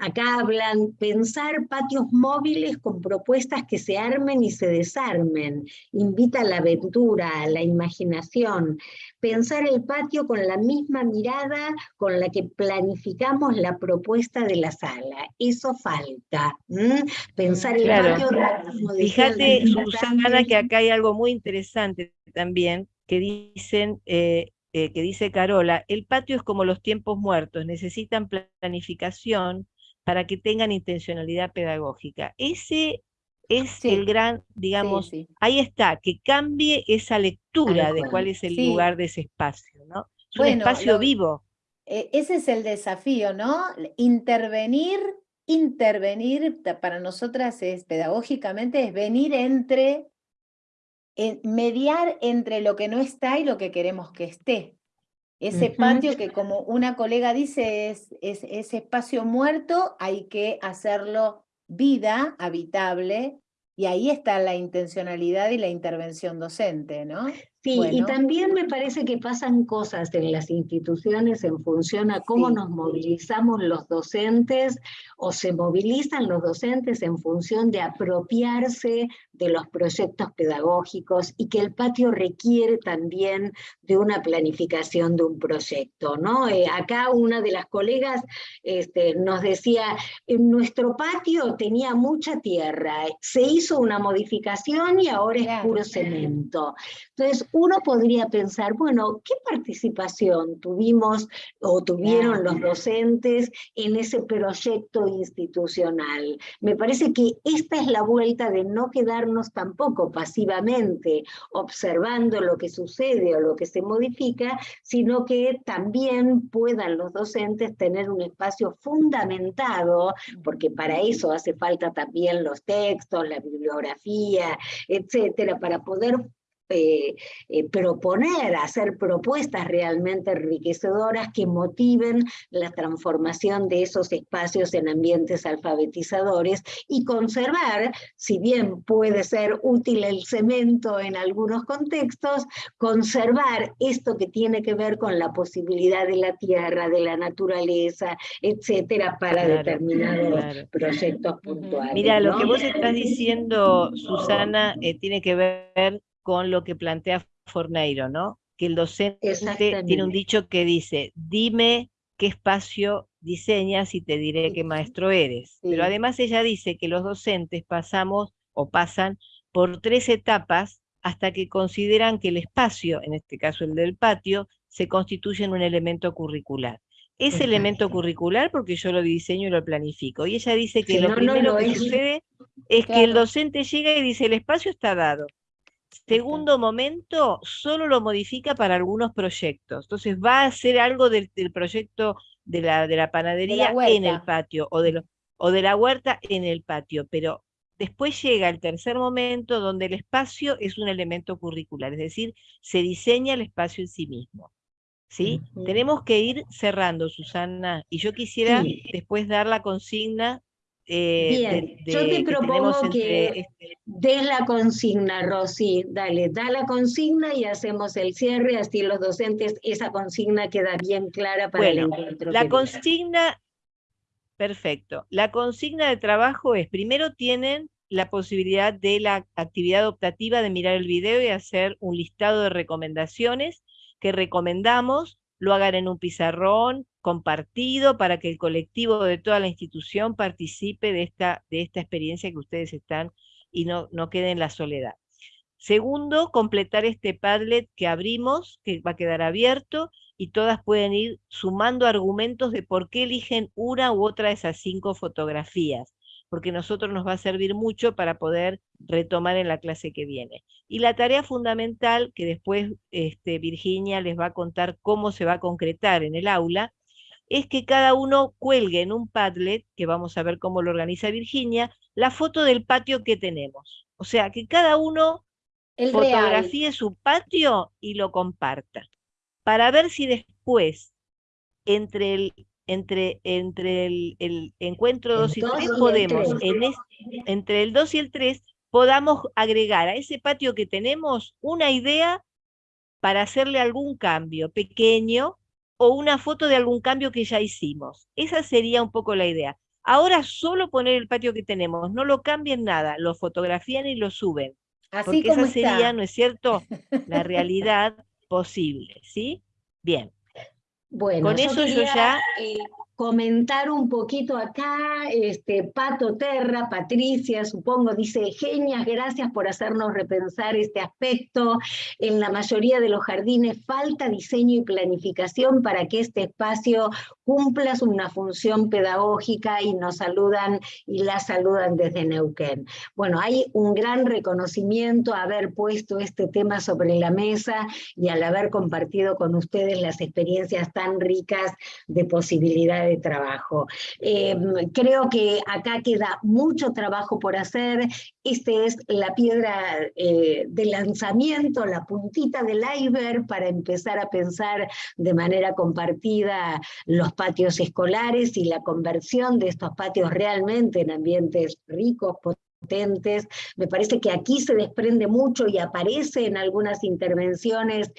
Acá hablan pensar patios móviles con propuestas que se armen y se desarmen, invita a la aventura, a la imaginación, pensar el patio con la misma mirada con la que planificamos la propuesta de la sala, eso falta, pensar el patio... Fíjate, Susana, que acá hay algo muy interesante también, que dicen... Eh, eh, que dice Carola, el patio es como los tiempos muertos, necesitan planificación, para que tengan intencionalidad pedagógica. Ese es el gran, digamos, ahí está, que cambie esa lectura de cuál es el lugar de ese espacio, ¿no? Es un espacio vivo. E, ese es el desafío, ¿no? Intervenir, intervenir para nosotras es pedagógicamente, es venir entre, mediar entre lo que no está y lo que queremos que esté. Ese patio que como una colega dice es, es, ese espacio muerto, hay que hacerlo vida, habitable, y ahí está la intencionalidad y la intervención docente, ¿no? Sí, y también me parece que pasan cosas en las instituciones en función a cómo nos movilizamos los docentes o se movilizan los docentes en función de apropiarse de los proyectos pedagógicos y que el patio requiere también de una planificación de un proyecto. ¿no? Eh, acá una de las colegas este, nos decía, en nuestro patio tenía mucha tierra, se hizo una modificación y ahora es puro cemento. Entonces, uno podría pensar, bueno, ¿qué participación tuvimos o tuvieron los docentes en ese proyecto institucional? Me parece que esta es la vuelta de no quedarnos tampoco pasivamente observando lo que sucede o lo que se modifica, sino que también puedan los docentes tener un espacio fundamentado, porque para eso hace falta también los textos, la bibliografía, etcétera, para poder eh, eh, proponer, hacer propuestas realmente enriquecedoras que motiven la transformación de esos espacios en ambientes alfabetizadores y conservar, si bien puede ser útil el cemento en algunos contextos, conservar esto que tiene que ver con la posibilidad de la tierra, de la naturaleza, etcétera, para determinados proyectos puntuales. Mira, lo que vos estás diciendo, Susana, eh, tiene que ver con lo que plantea Forneiro, ¿no? Que el docente tiene un dicho que dice, dime qué espacio diseñas y te diré qué maestro eres. Pero además ella dice que los docentes pasamos o pasan por tres etapas hasta que consideran que el espacio, en este caso el del patio, se constituye en un elemento curricular. Es elemento curricular porque yo lo diseño y lo planifico. Y ella dice que lo primero que sucede es que el docente llega y dice el espacio está dado. Segundo momento, solo lo modifica para algunos proyectos. Entonces va a hacer algo del, proyecto de la, de la panadería en el patio o de, o de la huerta en el patio, pero después llega el tercer momento donde el espacio es un elemento curricular, es decir, se diseña el espacio en sí mismo. ¿Sí? Tenemos que ir cerrando, Susana, y yo quisiera después dar la consigna eh, Bien, yo te propongo que, este des la consigna, Rosy, dale, da la consigna y hacemos el cierre, así los docentes, esa consigna queda bien clara para el encuentro. La consigna, perfecto, la consigna de trabajo es, primero tienen la posibilidad de la actividad optativa de mirar el video y hacer un listado de recomendaciones que recomendamos, lo hagan en un pizarrón, compartido para que el colectivo de toda la institución participe de esta, de esta experiencia que ustedes están y no, no quede en la soledad. Segundo, completar este Padlet que abrimos, que va a quedar abierto, y todas pueden ir sumando argumentos de por qué eligen una u otra de esas cinco fotografías, porque a nosotros nos va a servir mucho para poder retomar en la clase que viene. Y la tarea fundamental, que después este, Virginia les va a contar cómo se va a concretar en el aula, es que cada uno cuelgue en un Padlet, que vamos a ver cómo lo organiza Virginia, la foto del patio que tenemos. O sea, que cada uno fotografíe su patio y lo comparta, para ver si después, entre el, entre, entre el, encuentro 2 y 3, podemos, entre el 2 y el 3, podamos agregar a ese patio que tenemos una idea para hacerle algún cambio pequeño o una foto de algún cambio que ya hicimos. Esa sería un poco la idea. Ahora solo poner el patio que tenemos, no lo cambien nada, lo fotografían y lo suben. Así porque esa sería, ¿no es cierto?, la realidad posible, ¿sí? Bien. Bueno, con eso yo ya... Eh, comentar un poquito acá, este, Pato Terra, Patricia, supongo, dice, genias, gracias por hacernos repensar este aspecto. En la mayoría de los jardines falta diseño y planificación para que este espacio cumpla una función pedagógica y nos saludan y la saludan desde Neuquén. Bueno, hay un gran reconocimiento a haber puesto este tema sobre la mesa y al haber compartido con ustedes las experiencias tan ricas de posibilidades trabajo. Eh, creo que acá queda mucho trabajo por hacer. Esta es la piedra eh, de lanzamiento, la puntita del iceberg para empezar a pensar de manera compartida los patios escolares y la conversión de estos patios realmente en ambientes ricos, potentes. Me parece que aquí se desprende mucho y aparece en algunas intervenciones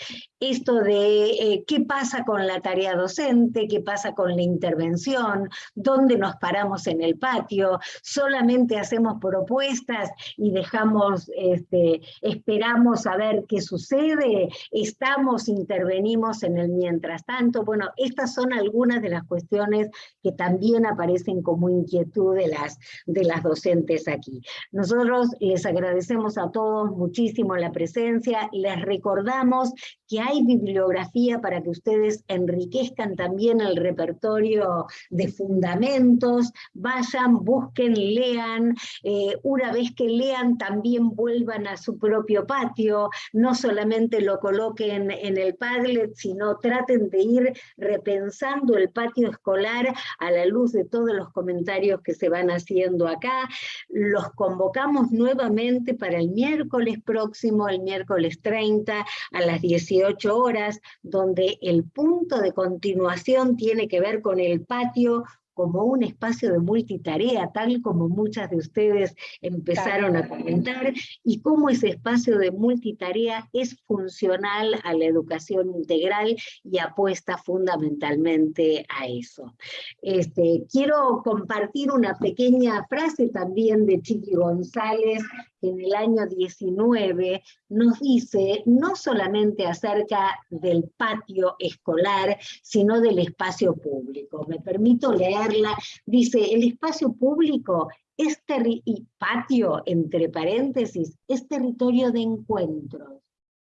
esto de eh, qué pasa con la tarea docente, qué pasa con la intervención, dónde nos paramos en el patio, solamente hacemos propuestas y dejamos, este, esperamos a ver qué sucede, estamos, intervenimos en el mientras tanto. Bueno, estas son algunas de las cuestiones que también aparecen como inquietud de las, de las docentes aquí. Nosotros les agradecemos a todos muchísimo la presencia, les recordamos que hay bibliografía para que ustedes enriquezcan también el repertorio de fundamentos, vayan, busquen, lean, eh, una vez que lean también vuelvan a su propio patio, no solamente lo coloquen en el Padlet, sino traten de ir repensando el patio escolar a la luz de todos los comentarios que se van haciendo acá. Los convocamos nuevamente para el miércoles próximo, el miércoles 30 a las 18 horas, donde el punto de continuación tiene que ver con el patio como un espacio de multitarea, tal como muchas de ustedes empezaron a comentar, y cómo ese espacio de multitarea es funcional a la educación integral y apuesta fundamentalmente a eso. Este, quiero compartir una pequeña frase también de Chiqui González, en el año 19 nos dice no solamente acerca del patio escolar, sino del espacio público. Me permito leerla. Dice, el espacio público es y patio, entre paréntesis, es territorio de encuentros,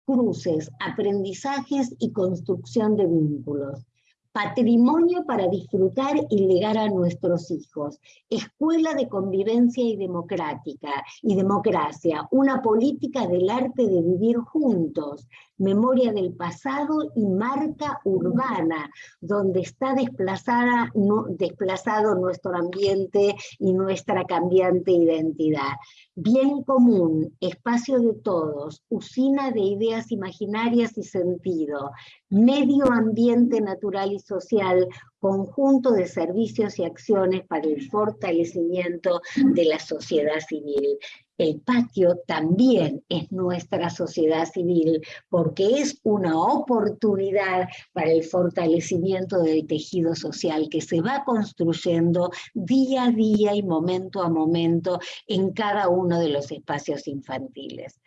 cruces, aprendizajes y construcción de vínculos patrimonio para disfrutar y legar a nuestros hijos, escuela de convivencia y democrática y democracia, una política del arte de vivir juntos, memoria del pasado y marca urbana, donde está desplazada, desplazado nuestro ambiente y nuestra cambiante identidad. Bien común, espacio de todos, usina de ideas imaginarias y sentido, medio ambiente natural y social, conjunto de servicios y acciones para el fortalecimiento de la sociedad civil el patio también es nuestra sociedad civil, porque es una oportunidad para el fortalecimiento del tejido social que se va construyendo día a día y momento a momento en cada uno de los espacios infantiles.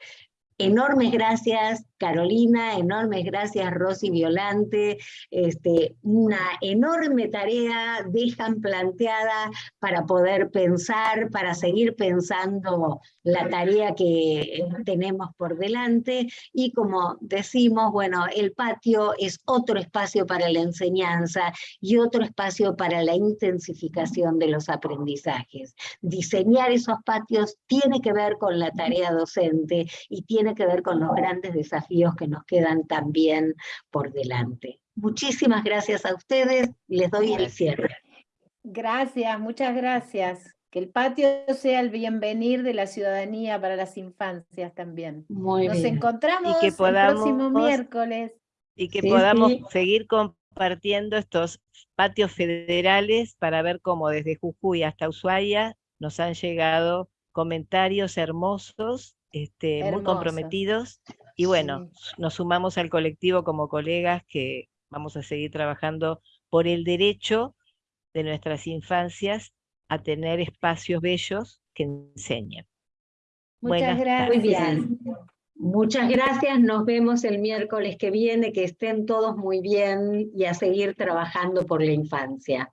Enormes gracias Carolina, enormes gracias Rosy Violante, este, una enorme tarea dejan planteada para poder pensar, para seguir pensando la tarea que tenemos por delante y como decimos, bueno, el patio es otro espacio para la enseñanza y otro espacio para la intensificación de los aprendizajes. Diseñar esos patios tiene que ver con la tarea docente y tiene que ver con los grandes desafíos que nos quedan también por delante. Muchísimas gracias a ustedes, les doy el cierre. Gracias, muchas gracias. Que el patio sea el bienvenir de la ciudadanía para las infancias también. Muy Nos encontramos el próximo miércoles. Y que podamos seguir compartiendo estos patios federales para ver cómo desde Jujuy hasta Ushuaia nos han llegado comentarios hermosos, este, muy comprometidos. Y bueno, nos sumamos al colectivo como colegas que vamos a seguir trabajando por el derecho de nuestras infancias a tener espacios bellos que enseñen. Muchas gracias. Muy bien. Muchas gracias, nos vemos el miércoles que viene, que estén todos muy bien y a seguir trabajando por la infancia.